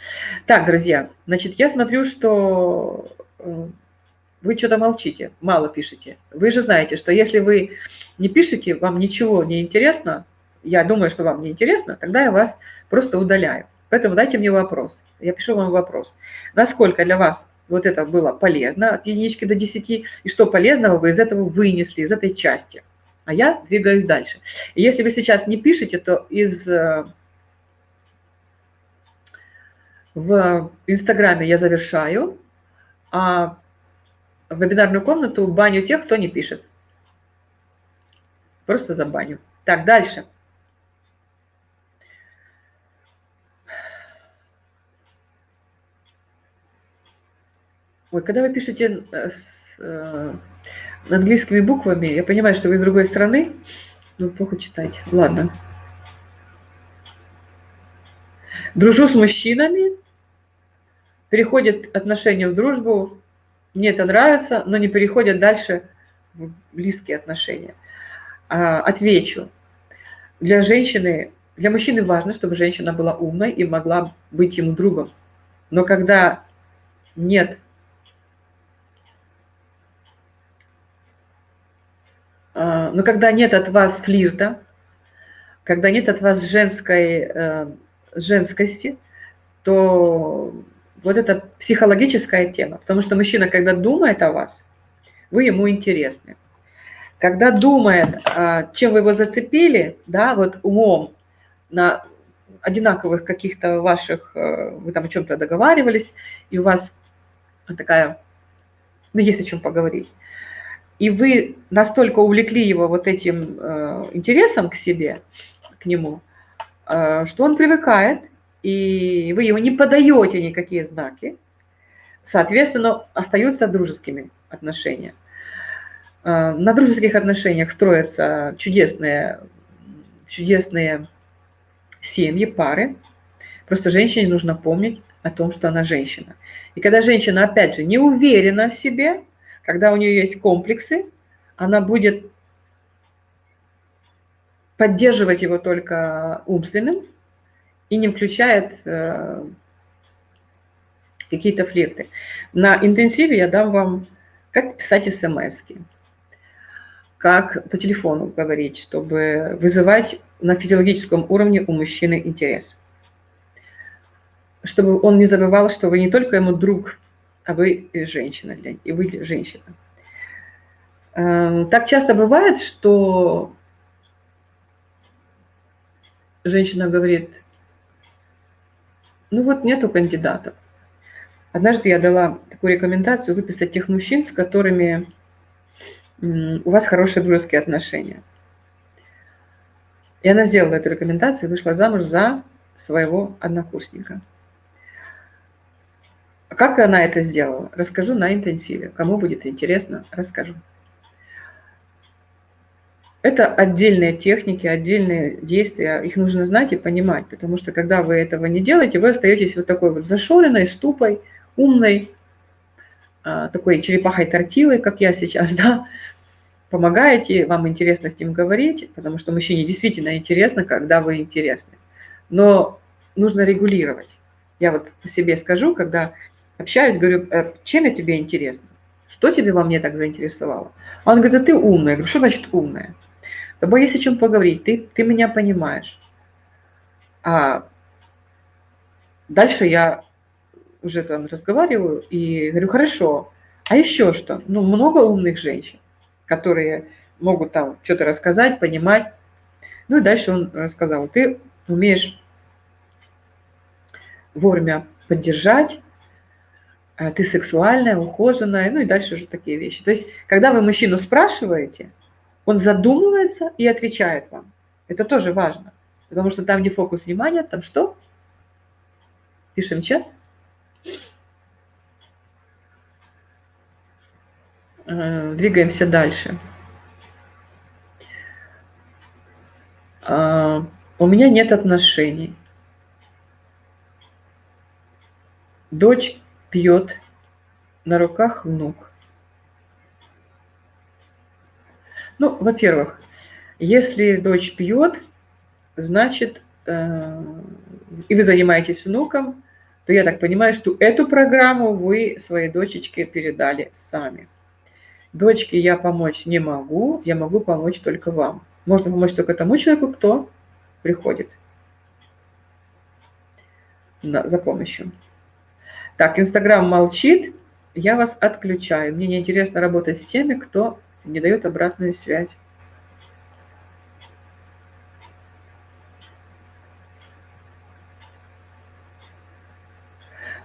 Так, друзья, значит, я смотрю, что э, вы что-то молчите, мало пишете. Вы же знаете, что если вы не пишете, вам ничего не интересно, я думаю, что вам не интересно, тогда я вас просто удаляю. Поэтому дайте мне вопрос. Я пишу вам вопрос. Насколько для вас вот это было полезно от единички до 10, и что полезного вы из этого вынесли, из этой части. А я двигаюсь дальше. И если вы сейчас не пишете, то из... Э, в Инстаграме я завершаю, а в вебинарную комнату баню тех, кто не пишет. Просто за баню. Так, дальше. Ой, когда вы пишете э, с, э, английскими буквами, я понимаю, что вы из другой страны, но плохо читать. Ладно. Дружу с мужчинами, переходят отношения в дружбу, мне это нравится, но не переходят дальше в близкие отношения. А, отвечу. Для женщины, для мужчины важно, чтобы женщина была умной и могла быть ему другом. Но когда нет А, но когда нет от вас флирта, когда нет от вас женской э, женскости, то вот это психологическая тема. Потому что мужчина, когда думает о вас, вы ему интересны. Когда думает, а, чем вы его зацепили, да, вот умом на одинаковых каких-то ваших, э, вы там о чем-то договаривались, и у вас такая, ну, есть о чем поговорить и вы настолько увлекли его вот этим э, интересом к себе, к нему, э, что он привыкает, и вы ему не подаете никакие знаки, соответственно, остаются дружескими отношения. Э, на дружеских отношениях строятся чудесные, чудесные семьи, пары. Просто женщине нужно помнить о том, что она женщина. И когда женщина, опять же, не уверена в себе, когда у нее есть комплексы, она будет поддерживать его только умственным и не включает э, какие-то флирты. На интенсиве я дам вам, как писать смс -ки, как по телефону говорить, чтобы вызывать на физиологическом уровне у мужчины интерес. Чтобы он не забывал, что вы не только ему друг а вы женщина, и вы женщина. Эм, так часто бывает, что женщина говорит, ну вот нету кандидатов. Однажды я дала такую рекомендацию выписать тех мужчин, с которыми у вас хорошие дружеские отношения. И она сделала эту рекомендацию и вышла замуж за своего однокурсника. Как она это сделала? Расскажу на интенсиве. Кому будет интересно, расскажу. Это отдельные техники, отдельные действия. Их нужно знать и понимать, потому что когда вы этого не делаете, вы остаетесь вот такой вот зашоренной, ступой, умной, а, такой черепахой-тортилой, как я сейчас, да, помогаете, вам интересно с ним говорить, потому что мужчине действительно интересно, когда вы интересны. Но нужно регулировать. Я вот по себе скажу, когда общаюсь, говорю, «Э, чем я тебе интересна? Что тебе во мне так заинтересовало? Он говорит, да ты умная. Я говорю, что значит умная? С тобой есть о чем поговорить, ты, ты меня понимаешь. А дальше я уже там разговариваю и говорю, хорошо, а еще что? Ну, много умных женщин, которые могут там что-то рассказать, понимать. Ну и дальше он рассказал, ты умеешь вовремя поддержать, ты сексуальная, ухоженная, ну и дальше уже такие вещи. То есть, когда вы мужчину спрашиваете, он задумывается и отвечает вам. Это тоже важно, потому что там, где фокус внимания, там что? Пишем чат. А, двигаемся дальше. А, у меня нет отношений. Дочь пьет, на руках внук. Ну, во-первых, если дочь пьет, значит, э, и вы занимаетесь внуком, то я так понимаю, что эту программу вы своей дочечке передали сами. Дочке я помочь не могу, я могу помочь только вам. Можно помочь только тому человеку, кто приходит на, за помощью. Так, Инстаграм молчит, я вас отключаю. Мне неинтересно работать с теми, кто не дает обратную связь.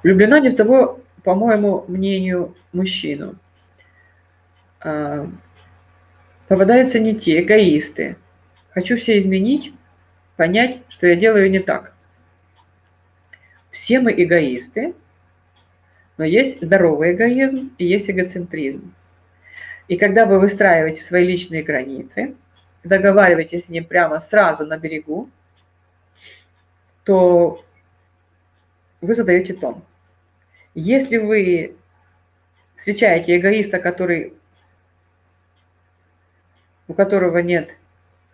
Влюблена не в того, по моему мнению, мужчину. А, попадаются не те, эгоисты. Хочу все изменить, понять, что я делаю не так. Все мы эгоисты, но есть здоровый эгоизм и есть эгоцентризм. И когда вы выстраиваете свои личные границы, договариваетесь с ним прямо сразу на берегу, то вы задаете тон. Если вы встречаете эгоиста, который, у которого нет,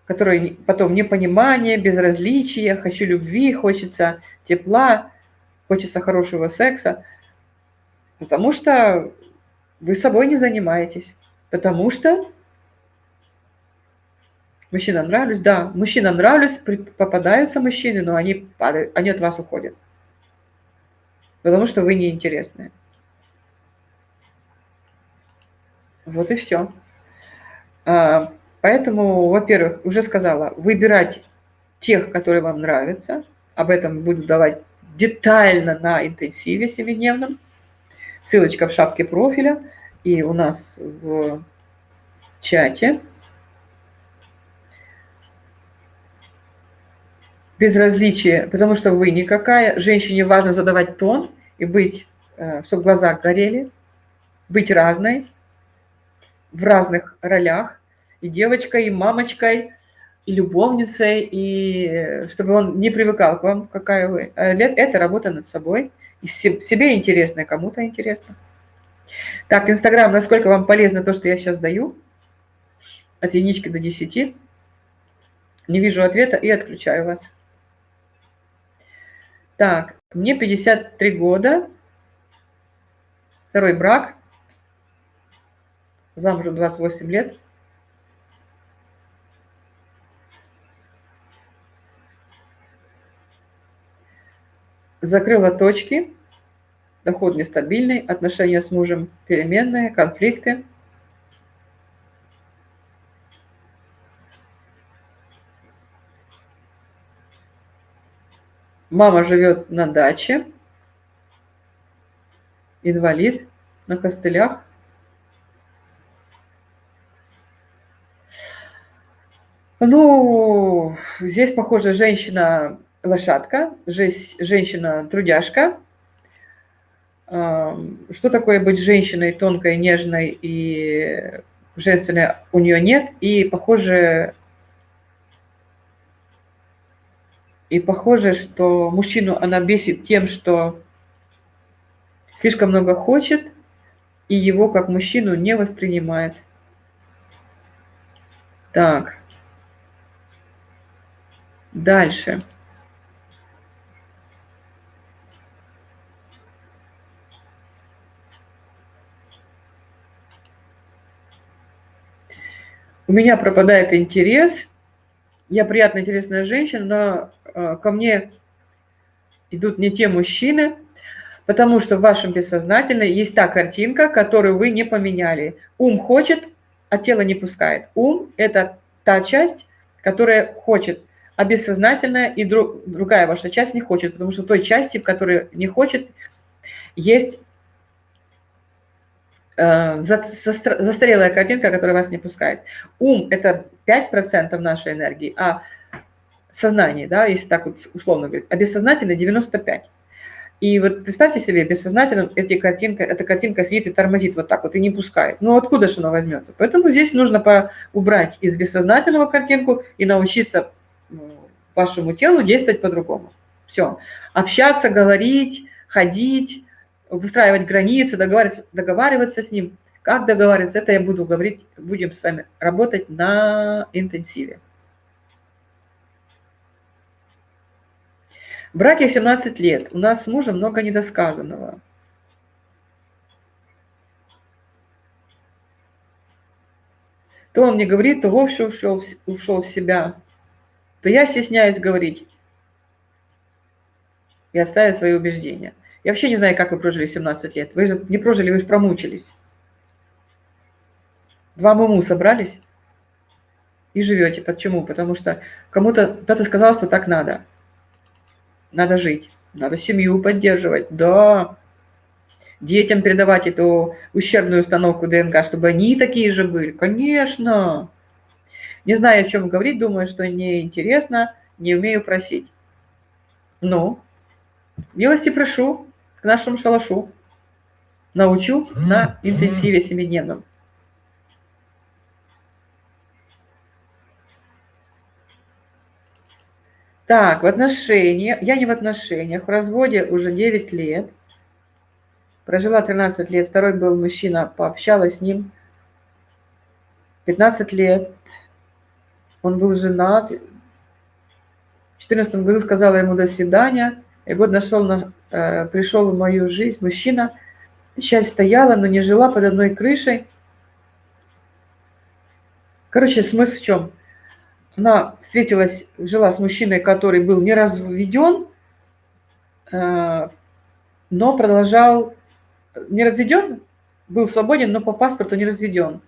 который потом непонимание, безразличие, хочу любви, хочется тепла, хочется хорошего секса, потому что вы собой не занимаетесь, потому что мужчинам нравлюсь, да, мужчинам нравлюсь, попадаются мужчины, но они падают, они от вас уходят потому что вы неинтересны. Вот и все. А, поэтому, во-первых, уже сказала, выбирать тех, которые вам нравятся. Об этом буду давать детально на интенсиве семидневном. Ссылочка в шапке профиля и у нас в чате. Безразличие, потому что вы никакая. Женщине важно задавать тон, и быть, э, чтобы глаза горели, быть разной, в разных ролях, и девочкой, и мамочкой, и любовницей, и э, чтобы он не привыкал к вам, какая вы. А это работа над собой. Себе интересно, и кому-то интересно. Так, Инстаграм, насколько вам полезно то, что я сейчас даю? От единички до 10. Не вижу ответа и отключаю вас. Так, мне 53 года, второй брак, замужем 28 лет. Закрыла точки, доход нестабильный, отношения с мужем переменные, конфликты. Мама живет на даче, инвалид, на костылях. Ну, здесь, похоже, женщина-лошадка, женщина-трудяжка. Что такое быть женщиной тонкой, нежной и женственной у нее нет. И, похоже, И похоже, что мужчину она бесит тем, что слишком много хочет, и его как мужчину не воспринимает. Так. Дальше. У меня пропадает интерес. Я приятная, интересная женщина, но Э, ко мне идут не те мужчины, потому что в вашем бессознательном есть та картинка, которую вы не поменяли. Ум хочет, а тело не пускает. Ум – это та часть, которая хочет, а бессознательная и друг, другая ваша часть не хочет, потому что той части, в которой не хочет, есть застарелая картинка, которая вас не пускает. Ум – это 5% нашей энергии, а сознании, да, если так вот условно говорить, а бессознательно 95. И вот представьте себе, бессознательно эти картинка, эта картинка сидит и тормозит вот так вот и не пускает. Ну откуда же она возьмется? Поэтому здесь нужно убрать из бессознательного картинку и научиться вашему телу действовать по-другому. Все. Общаться, говорить, ходить, выстраивать границы, договариваться, договариваться с ним. Как договариваться, это я буду говорить, будем с вами работать на интенсиве. В браке 17 лет. У нас с мужем много недосказанного. то он мне говорит, то вовсе ушел, ушел в себя, то я стесняюсь говорить и оставить свои убеждения. Я вообще не знаю, как вы прожили 17 лет. Вы же не прожили, вы же промучились. Два муму собрались и живете. Почему? Потому что кому-то кто-то сказал, что так надо. Надо жить, надо семью поддерживать. Да, детям передавать эту ущербную установку ДНК, чтобы они такие же были. Конечно. Не знаю, о чем говорить, думаю, что неинтересно, не умею просить. Ну, милости прошу к нашему шалашу. Научу на интенсиве семидневном. Так, в отношениях, я не в отношениях, в разводе уже 9 лет. Прожила 13 лет, второй был мужчина, пообщалась с ним 15 лет. Он был женат. В 2014 году сказала ему до свидания. И год нашел, на, э, пришел в мою жизнь мужчина. Сейчас стояла, но не жила под одной крышей. Короче, смысл в чем? Она встретилась, жила с мужчиной, который был не разведен, э, но продолжал не разведен, был свободен, но по паспорту не разведен.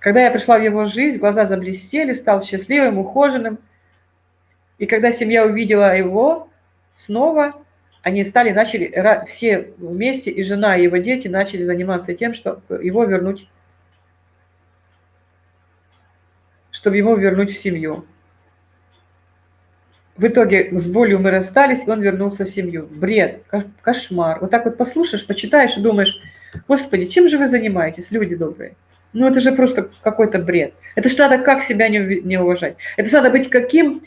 Когда я пришла в его жизнь, глаза заблестели, стал счастливым, ухоженным. И когда семья увидела его снова, они стали, начали, все вместе, и жена, и его дети начали заниматься тем, чтобы его вернуть, чтобы его вернуть в семью. В итоге с болью мы расстались, и он вернулся в семью. Бред, кошмар. Вот так вот послушаешь, почитаешь и думаешь, господи, чем же вы занимаетесь, люди добрые? Ну это же просто какой-то бред. Это же надо как себя не, уважать. Это же надо быть каким...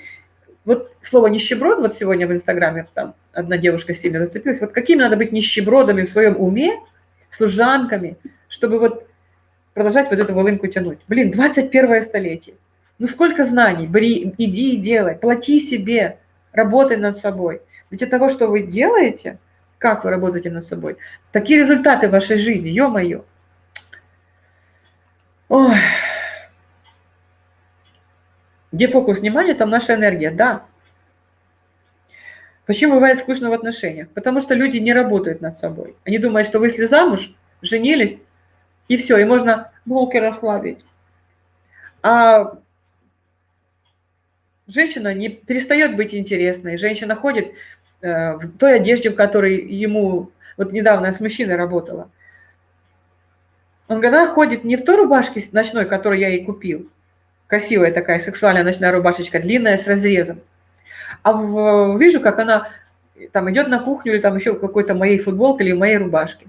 Вот слово нищеброд, вот сегодня в Инстаграме там одна девушка сильно зацепилась, вот какими надо быть нищебродами в своем уме, служанками, чтобы вот продолжать вот эту волынку тянуть. Блин, 21 столетие. Ну сколько знаний, бери, иди и делай, плати себе, работай над собой. Ведь от того, что вы делаете, как вы работаете над собой, такие результаты в вашей жизни, ё-моё. Ой. Где фокус внимания, там наша энергия, да. Почему бывает скучно в отношениях? Потому что люди не работают над собой. Они думают, что вы если замуж, женились, и все, и можно булки расслабить. А женщина не перестает быть интересной. Женщина ходит э, в той одежде, в которой ему... Вот недавно я с мужчиной работала. Он говорит, она ходит не в той рубашке ночной, которую я ей купил. Красивая такая сексуальная ночная рубашечка, длинная, с разрезом. А в, вижу, как она там идет на кухню или там еще какой-то моей футболке или моей рубашке.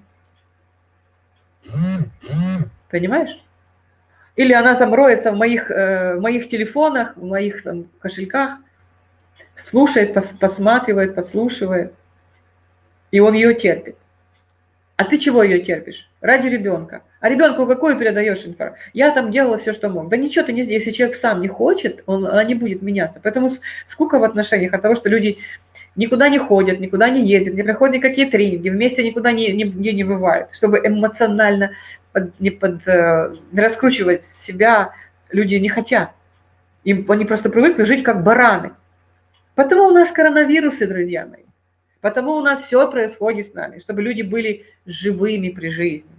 Понимаешь? Или она замроется в моих, э, в моих телефонах, в моих там, кошельках, слушает, пос, посматривает, подслушивает, и он ее терпит. А ты чего ее терпишь? Ради ребенка. А ребенку какую передаешь информацию? Я там делала все, что мог. Да ничего ты не сделаешь. Если человек сам не хочет, он, она не будет меняться. Поэтому сколько в отношениях от того, что люди никуда не ходят, никуда не ездят, не проходят никакие тренинги, вместе никуда не, нигде не бывают, чтобы эмоционально под, не, под, э, не раскручивать себя люди не хотят. Им, они просто привыкли жить как бараны. Потому у нас коронавирусы, друзья мои. Потому у нас все происходит с нами, чтобы люди были живыми при жизни.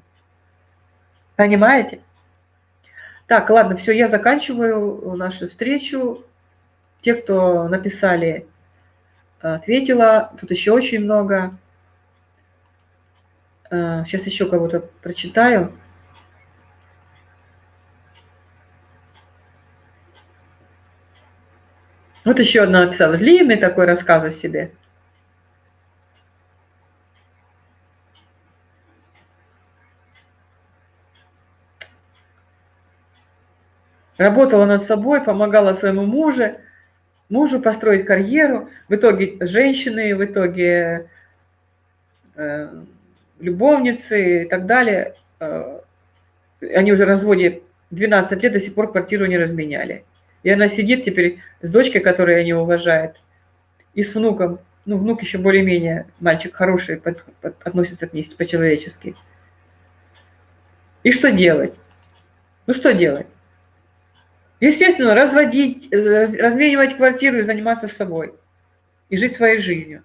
Понимаете? Так, ладно, все, я заканчиваю нашу встречу. Те, кто написали, ответила. Тут еще очень много. Сейчас э, еще кого-то прочитаю. Вот еще одна написала. Длинный такой рассказ о себе. Работала над собой, помогала своему мужу, мужу построить карьеру. В итоге женщины, в итоге э, любовницы и так далее. Э, они уже в разводе 12 лет, до сих пор квартиру не разменяли. И она сидит теперь с дочкой, которую они уважают, и с внуком. Ну, внук еще более-менее, мальчик хороший, под, под, относится к ней по-человечески. И что делать? Ну, что делать? Естественно, разводить, разменивать квартиру и заниматься собой. И жить своей жизнью.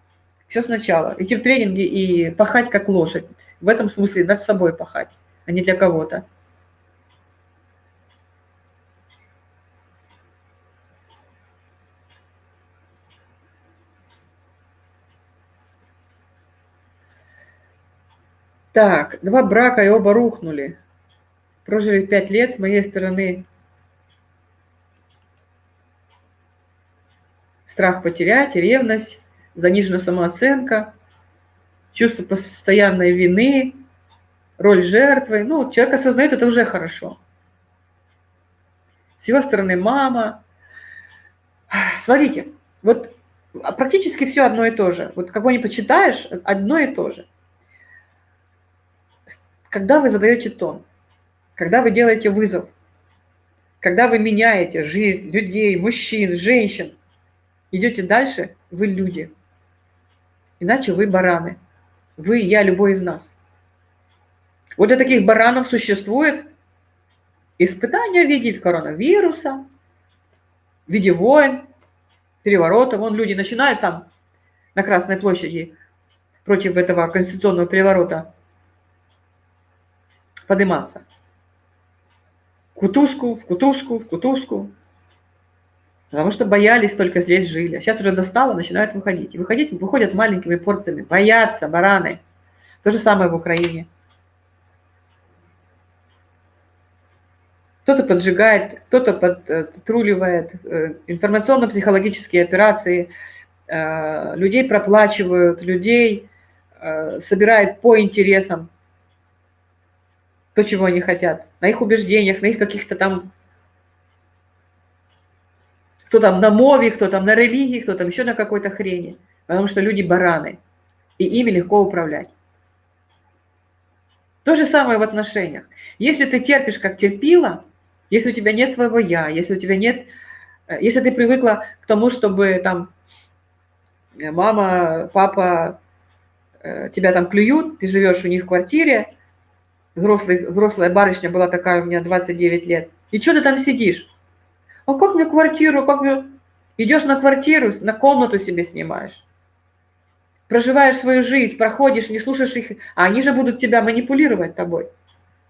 Все сначала. Идти в тренинги и пахать как лошадь. В этом смысле над собой пахать, а не для кого-то. Так, два брака и оба рухнули. Прожили пять лет, с моей стороны страх потерять, ревность, занижена самооценка, чувство постоянной вины, роль жертвы. Ну, человек осознает, это уже хорошо. С его стороны мама. Смотрите, вот практически все одно и то же. Вот кого не почитаешь, одно и то же когда вы задаете тон, когда вы делаете вызов, когда вы меняете жизнь людей, мужчин, женщин, идете дальше, вы люди. Иначе вы бараны. Вы, я, любой из нас. Вот для таких баранов существует испытание в виде коронавируса, в виде войн, переворотов. Вон люди начинают там на Красной площади против этого конституционного переворота подниматься. В кутузку, в кутузку, в кутузку. Потому что боялись только здесь жили. А сейчас уже достало, начинают выходить. И выходить выходят маленькими порциями. Боятся бараны. То же самое в Украине. Кто-то поджигает, кто-то подтруливает, э, информационно-психологические операции, э, людей проплачивают, людей э, собирают по интересам то, чего они хотят, на их убеждениях, на их каких-то там, кто там на мове, кто там на религии, кто там еще на какой-то хрени, потому что люди бараны, и ими легко управлять. То же самое в отношениях. Если ты терпишь как терпила, если у тебя нет своего «я», если у тебя нет, э, если ты привыкла к тому, чтобы там мама, папа э, тебя там клюют, ты живешь у них в квартире, взрослый, взрослая барышня была такая у меня 29 лет. И что ты там сидишь? А как мне квартиру, как мне... Идешь на квартиру, на комнату себе снимаешь. Проживаешь свою жизнь, проходишь, не слушаешь их, а они же будут тебя манипулировать тобой.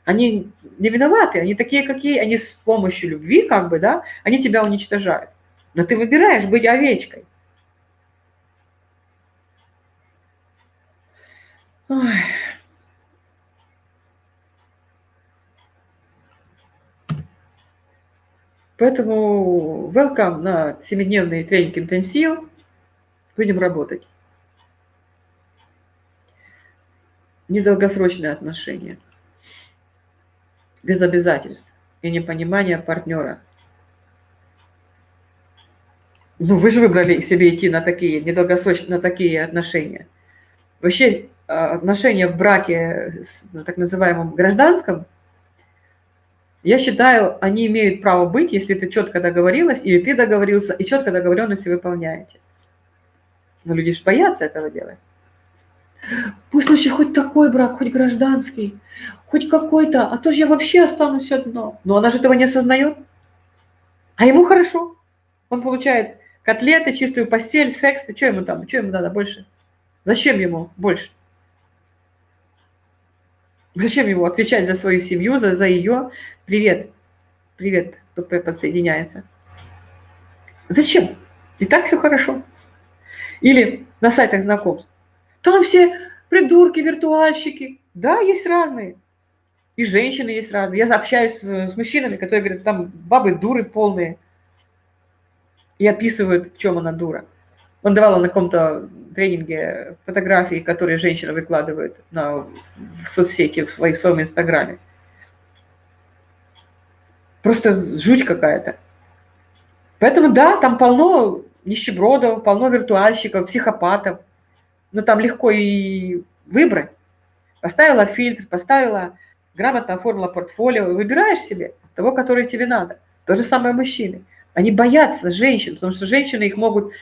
Они не виноваты, они такие, какие, они с помощью любви, как бы, да, они тебя уничтожают. Но ты выбираешь быть овечкой. Ой. Поэтому welcome на 7-дневный тренинг интенсив. Будем работать. Недолгосрочные отношения. Без обязательств и непонимания партнера. Ну, вы же выбрали себе идти на такие недолгосрочные, на такие отношения. Вообще а, отношения в браке, на так называемом гражданском – я считаю, они имеют право быть, если ты четко договорилась, или ты договорился, и четко договоренности выполняете. Но люди же боятся этого делать. Пусть лучше хоть такой брак, хоть гражданский, хоть какой-то, а то же я вообще останусь одно. Но она же этого не осознает. А ему хорошо. Он получает котлеты, чистую постель, секс. Что ему там? Что ему надо больше? Зачем ему больше? Зачем ему отвечать за свою семью, за, за ее? Привет, привет, кто подсоединяется. Зачем? И так все хорошо. Или на сайтах знакомств. Там все придурки, виртуальщики. Да, есть разные. И женщины есть разные. Я общаюсь с, мужчинами, которые говорят, там бабы дуры полные. И описывают, в чем она дура. Он давал на каком-то тренинге фотографии, которые женщина выкладывает на, в соцсети, в своем инстаграме. Просто жуть какая-то. Поэтому да, там полно нищебродов, полно виртуальщиков, психопатов. Но там легко и выбрать. Поставила фильтр, поставила, грамотно оформила портфолио, и выбираешь себе того, который тебе надо. То же самое мужчины. Они боятся женщин, потому что женщины их могут...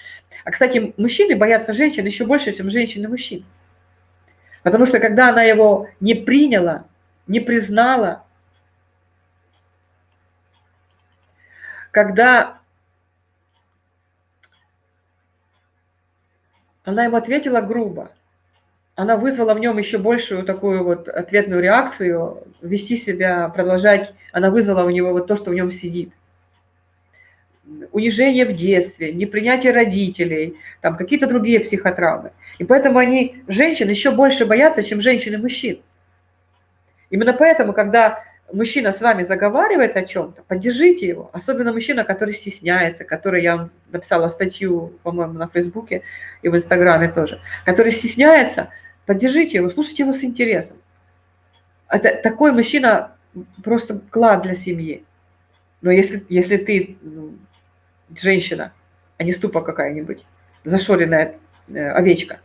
А, кстати, мужчины боятся женщин еще больше, чем женщины мужчин. Потому что когда она его не приняла, не признала, когда она ему ответила грубо, она вызвала в нем еще большую такую вот ответную реакцию, вести себя, продолжать, она вызвала у него вот то, что в нем сидит. Унижение в детстве, непринятие родителей, там какие-то другие психотравмы. И поэтому они, женщин, еще больше боятся, чем женщины мужчин. Именно поэтому, когда мужчина с вами заговаривает о чем-то, поддержите его. Особенно мужчина, который стесняется, который, я написала статью, по-моему, на Фейсбуке и в Инстаграме тоже, который стесняется, поддержите его, слушайте его с интересом. Это, такой мужчина просто клад для семьи. Но если, если ты ну, женщина, а не ступа какая-нибудь, зашоренная э, овечка,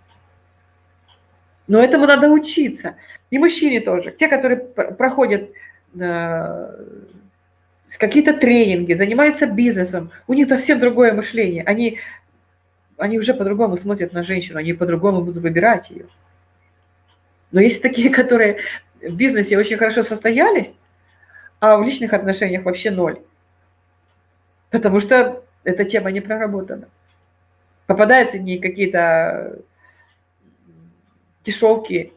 но этому надо учиться. И мужчине тоже. Те, которые проходят какие-то тренинги, занимаются бизнесом, у них совсем другое мышление. Они, они уже по-другому смотрят на женщину, они по-другому будут выбирать ее. Но есть такие, которые в бизнесе очень хорошо состоялись, а в личных отношениях вообще ноль. Потому что эта тема не проработана. Попадаются в ней какие-то дешевки,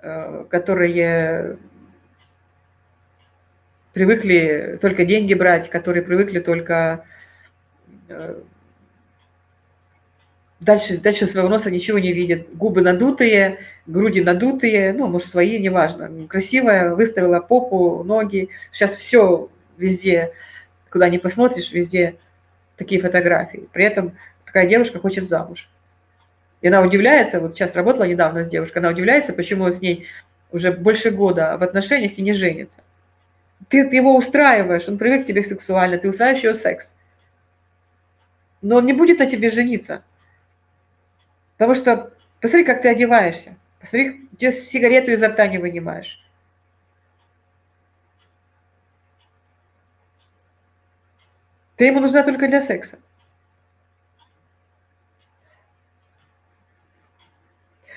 э, которые привыкли только деньги брать, которые привыкли только э, дальше, дальше своего носа ничего не видят. Губы надутые, груди надутые, ну, может, свои, неважно. Красивая, выставила попу, ноги. Сейчас все везде, куда ни посмотришь, везде такие фотографии. При этом такая девушка хочет замуж. И она удивляется, вот сейчас работала недавно с девушкой, она удивляется, почему с ней уже больше года в отношениях и не женится. Ты, его устраиваешь, он привык к тебе сексуально, ты устраиваешь его секс. Но он не будет на тебе жениться. Потому что посмотри, как ты одеваешься. Посмотри, где сигарету изо рта не вынимаешь. Ты ему нужна только для секса.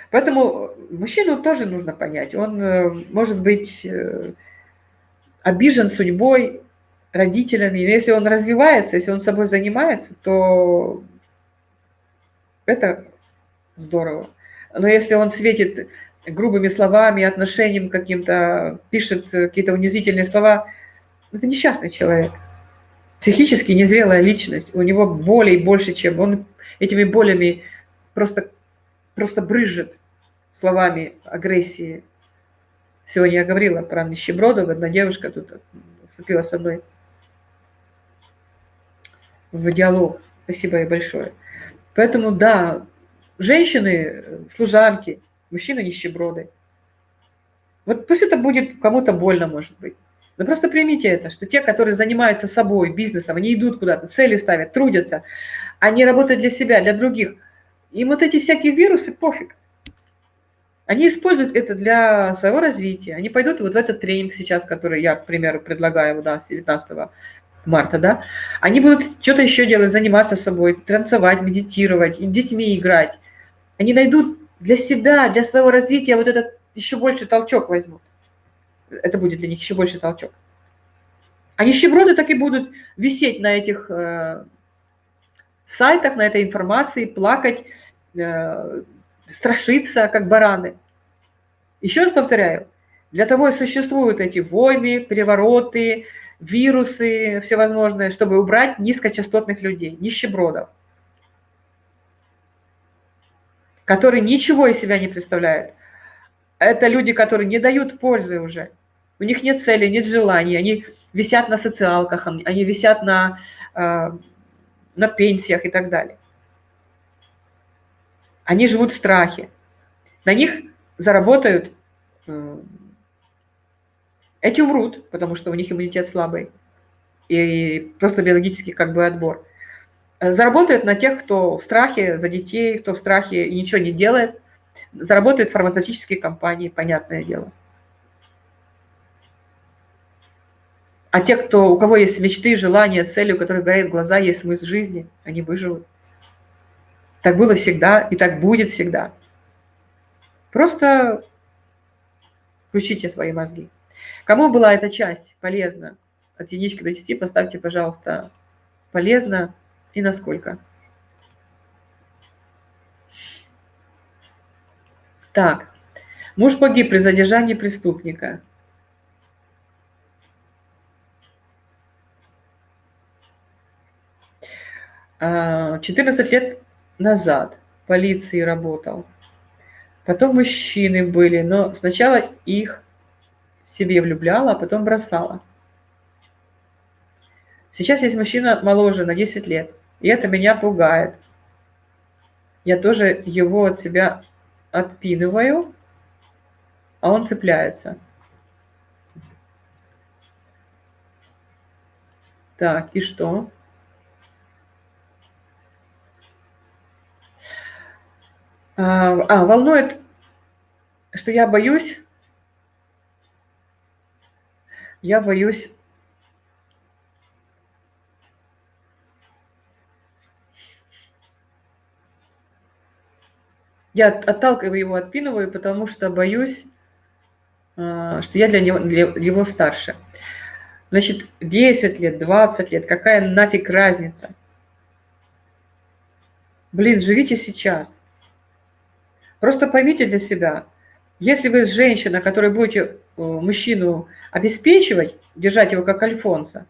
Поэтому мужчину тоже нужно понять. Он э, может быть э, обижен судьбой, родителями. Если он развивается, если он собой занимается, то это здорово. Но если он светит грубыми словами, отношением каким-то, пишет какие-то унизительные слова, это несчастный человек. Психически незрелая личность. У него болей больше, чем он этими болями просто, просто брызжет словами агрессии. Сегодня я говорила про нищебродов, одна девушка тут вступила со мной в диалог. Спасибо ей большое. Поэтому, да, женщины, служанки, мужчины нищеброды. Вот пусть это будет кому-то больно, может быть. Но просто примите это, что те, которые занимаются собой, бизнесом, они идут куда-то, цели ставят, трудятся, они работают для себя, для других. Им вот эти всякие вирусы пофиг. Они используют это для своего развития. Они пойдут вот в этот тренинг сейчас, который я, к примеру, предлагаю да, с 19 марта, да. Они будут что-то еще делать, заниматься собой, танцевать, медитировать, с детьми играть они найдут для себя, для своего развития вот этот еще больше толчок возьмут. Это будет для них еще больше толчок. А нищеброды так и будут висеть на этих э, сайтах, на этой информации, плакать, э, страшиться, как бараны. Еще раз повторяю, для того и существуют эти войны, перевороты, вирусы всевозможные, чтобы убрать низкочастотных людей, нищебродов которые ничего из себя не представляют. Это люди, которые не дают пользы уже. У них нет цели, нет желаний, они висят на социалках, они висят на, э, на пенсиях и так далее. Они живут в страхе. На них заработают, э, эти умрут, потому что у них иммунитет слабый. И просто биологический как бы отбор. Заработает на тех, кто в страхе за детей, кто в страхе и ничего не делает. Заработают фармацевтические компании, понятное дело. А те, кто, у кого есть мечты, желания, цели, у которых горят глаза, есть смысл жизни, они выживут. Так было всегда и так будет всегда. Просто включите свои мозги. Кому была эта часть полезна? От единички до 10 поставьте, пожалуйста, полезно и насколько. Так, муж погиб при задержании преступника. А, 14 лет назад полиции работал. Потом мужчины были, но сначала их в себе влюбляла, а потом бросала. Сейчас есть мужчина моложе на 10 лет, и это меня пугает. Я тоже его от себя отпинываю, а он цепляется. Так, и что? А, а, волнует, что я боюсь, я боюсь я отталкиваю его, отпинываю, потому что боюсь, а, что я для него, для его старше. Значит, 10 лет, 20 лет, какая нафиг разница? Блин, живите сейчас. Просто поймите для себя, если вы женщина, которая будете э, мужчину обеспечивать, держать его как альфонса,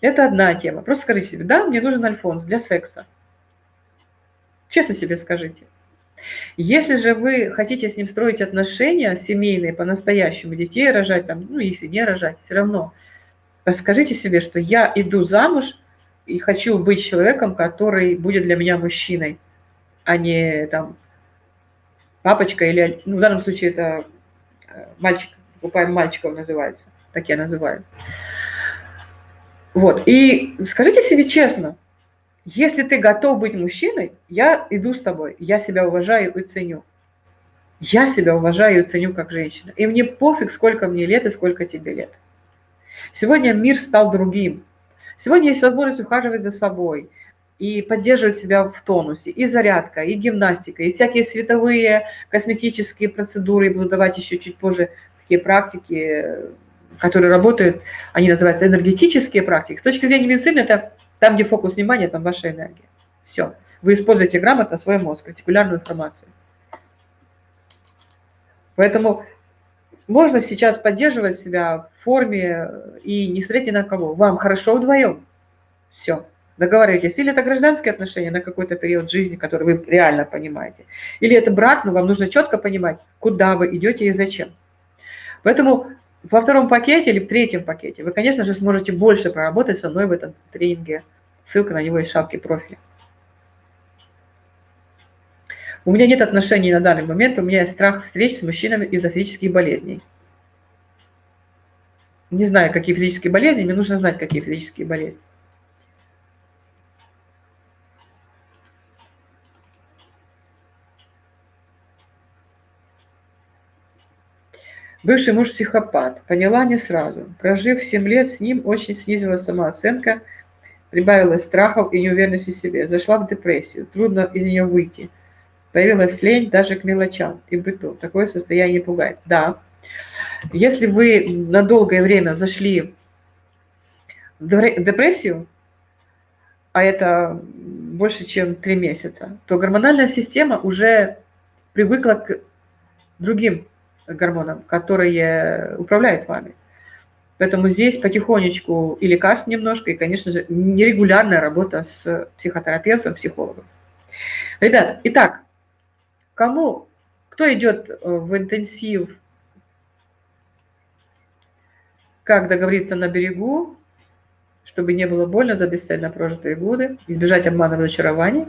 это одна тема. Просто скажите себе, да, мне нужен альфонс для секса. Честно себе скажите. Если же вы хотите с ним строить отношения семейные по-настоящему, детей рожать, там, ну, если не рожать, все равно, расскажите себе, что я иду замуж и хочу быть человеком, который будет для меня мужчиной, а не там папочка или, ну, в данном случае это э, мальчик, покупаем мальчиков называется, так я называю. Вот, и скажите себе честно, если ты готов быть мужчиной, я иду с тобой, я себя уважаю и ценю. Я себя уважаю и ценю как женщина. И мне пофиг, сколько мне лет и сколько тебе лет. Сегодня мир стал другим. Сегодня есть возможность ухаживать за собой – и поддерживать себя в тонусе. И зарядка, и гимнастика, и всякие световые косметические процедуры. буду давать еще чуть позже такие практики, которые работают, они называются энергетические практики. С точки зрения медицины это там, где фокус внимания, там ваша энергия. Все. Вы используете грамотно свой мозг, артикулярную информацию. Поэтому можно сейчас поддерживать себя в форме и не смотреть ни на кого. Вам хорошо вдвоем. Все договариваетесь, или это гражданские отношения на какой-то период жизни, который вы реально понимаете, или это брак, но вам нужно четко понимать, куда вы идете и зачем. Поэтому во втором пакете или в третьем пакете вы, конечно же, сможете больше проработать со мной в этом тренинге. Ссылка на него из шапки профиля. У меня нет отношений на данный момент, у меня есть страх встреч с мужчинами из-за физических болезней. Не знаю, какие физические болезни, мне нужно знать, какие физические болезни. Бывший муж психопат. Поняла не сразу. Прожив 7 лет с ним, очень снизила самооценка, прибавилась страхов и неуверенности в себе. Зашла в депрессию. Трудно из нее выйти. Появилась лень даже к мелочам и быту. Такое состояние пугает. Да. Если вы на долгое время зашли в депрессию, а это больше, чем 3 месяца, то гормональная система уже привыкла к другим гормонам, которые управляют вами. Поэтому здесь потихонечку и лекарств немножко, и, конечно же, нерегулярная работа с психотерапевтом, психологом. Ребят, итак, кому, кто идет э, в интенсив, как договориться на берегу, чтобы не было больно за бесцельно прожитые годы, избежать обмана разочарования,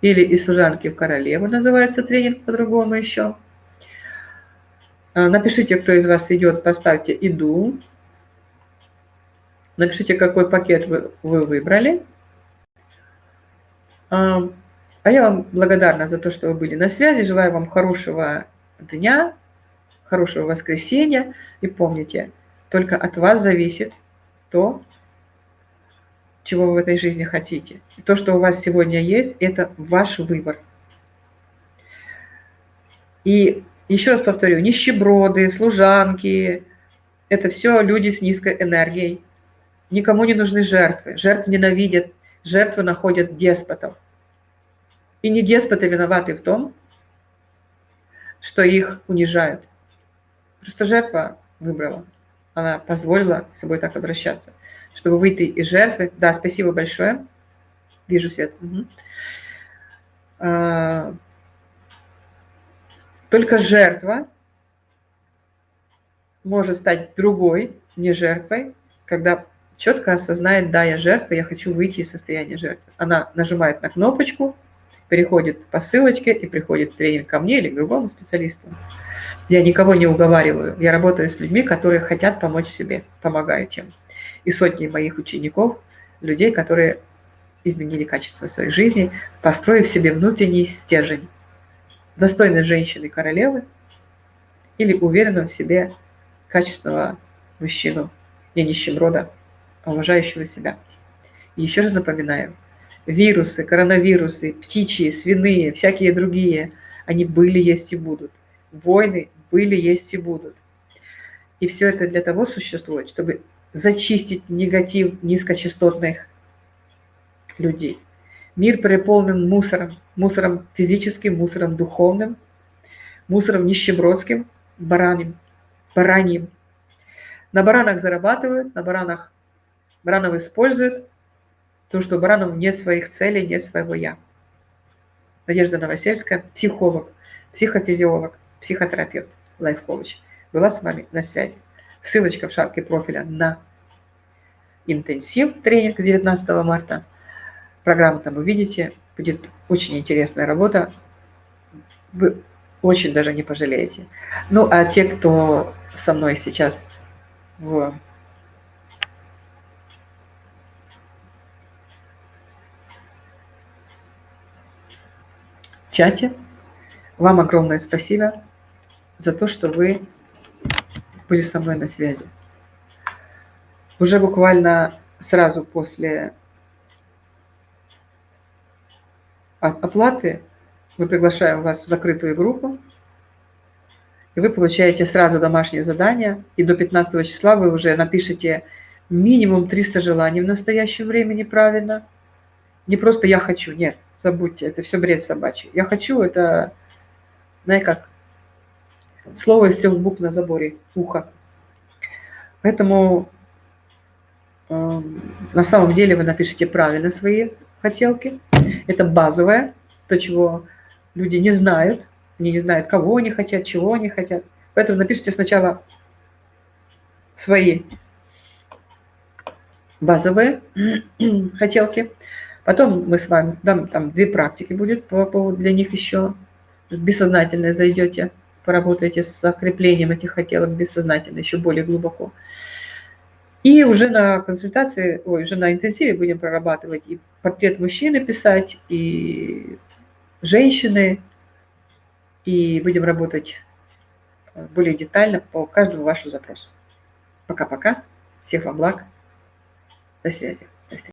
или из служанки в королеву называется тренинг по-другому еще – напишите, кто из вас идет, поставьте «Иду». Напишите, какой пакет вы, вы выбрали. А, а я вам благодарна за то, что вы были на связи. Желаю вам хорошего дня, хорошего воскресенья. И помните, только от вас зависит то, чего вы в этой жизни хотите. И то, что у вас сегодня есть, это ваш выбор. И еще раз повторю, нищеброды, служанки – это все люди с низкой энергией. Никому не нужны жертвы. Жертв ненавидят. жертвы находят деспотов. И не деспоты виноваты в том, что их унижают. Просто жертва выбрала. Она позволила с собой так обращаться. Чтобы выйти из жертвы. Да, спасибо большое. Вижу свет. Угу. Только жертва может стать другой, не жертвой, когда четко осознает, да, я жертва, я хочу выйти из состояния жертвы. Она нажимает на кнопочку, переходит по ссылочке и приходит тренинг ко мне или к другому специалисту. Я никого не уговариваю. Я работаю с людьми, которые хотят помочь себе, помогаю тем. И сотни моих учеников, людей, которые изменили качество своей жизни, построив себе внутренний стержень. Достойной женщины-королевы или уверенного в себе качественного мужчину, не нищеброда, а уважающего себя. И еще раз напоминаю, вирусы, коронавирусы, птичьи, свиные, всякие другие, они были, есть и будут. Войны были, есть и будут. И все это для того существует, чтобы зачистить негатив низкочастотных людей. Мир переполнен мусором. Мусором физическим, мусором духовным, мусором нищебродским, бараним, бараньим. На баранах зарабатывают, на баранах баранов используют, то, что у баранов нет своих целей, нет своего «я». Надежда Новосельская, психолог, психофизиолог, психотерапевт, лайф-коуч, была с вами на связи. Ссылочка в шапке профиля на интенсив тренинг 19 марта. Программу там увидите. Будет очень интересная работа. Вы очень даже не пожалеете. Ну, а те, кто со мной сейчас в чате, вам огромное спасибо за то, что вы были со мной на связи. Уже буквально сразу после оплаты мы приглашаем вас в закрытую группу, и вы получаете сразу домашнее задание, и до 15 числа вы уже напишите минимум 300 желаний в настоящем времени правильно. Не просто «я хочу», нет, забудьте, это все бред собачий. «Я хочу» – это, знаете как, слово из трех букв на заборе, ухо. Поэтому э, на самом деле вы напишите правильно свои хотелки. Это базовое, то, чего люди не знают, они не знают, кого они хотят, чего они хотят. Поэтому напишите сначала свои базовые хотелки. Потом мы с вами, там, там две практики будет по поводу для них еще. Бессознательное зайдете, поработаете с закреплением этих хотелок бессознательно, еще более глубоко. И уже на консультации, ой, уже на интенсиве будем прорабатывать и портрет мужчины писать, и женщины, и будем работать э, более детально по каждому вашему запросу. Пока-пока. Всех вам благ. До связи.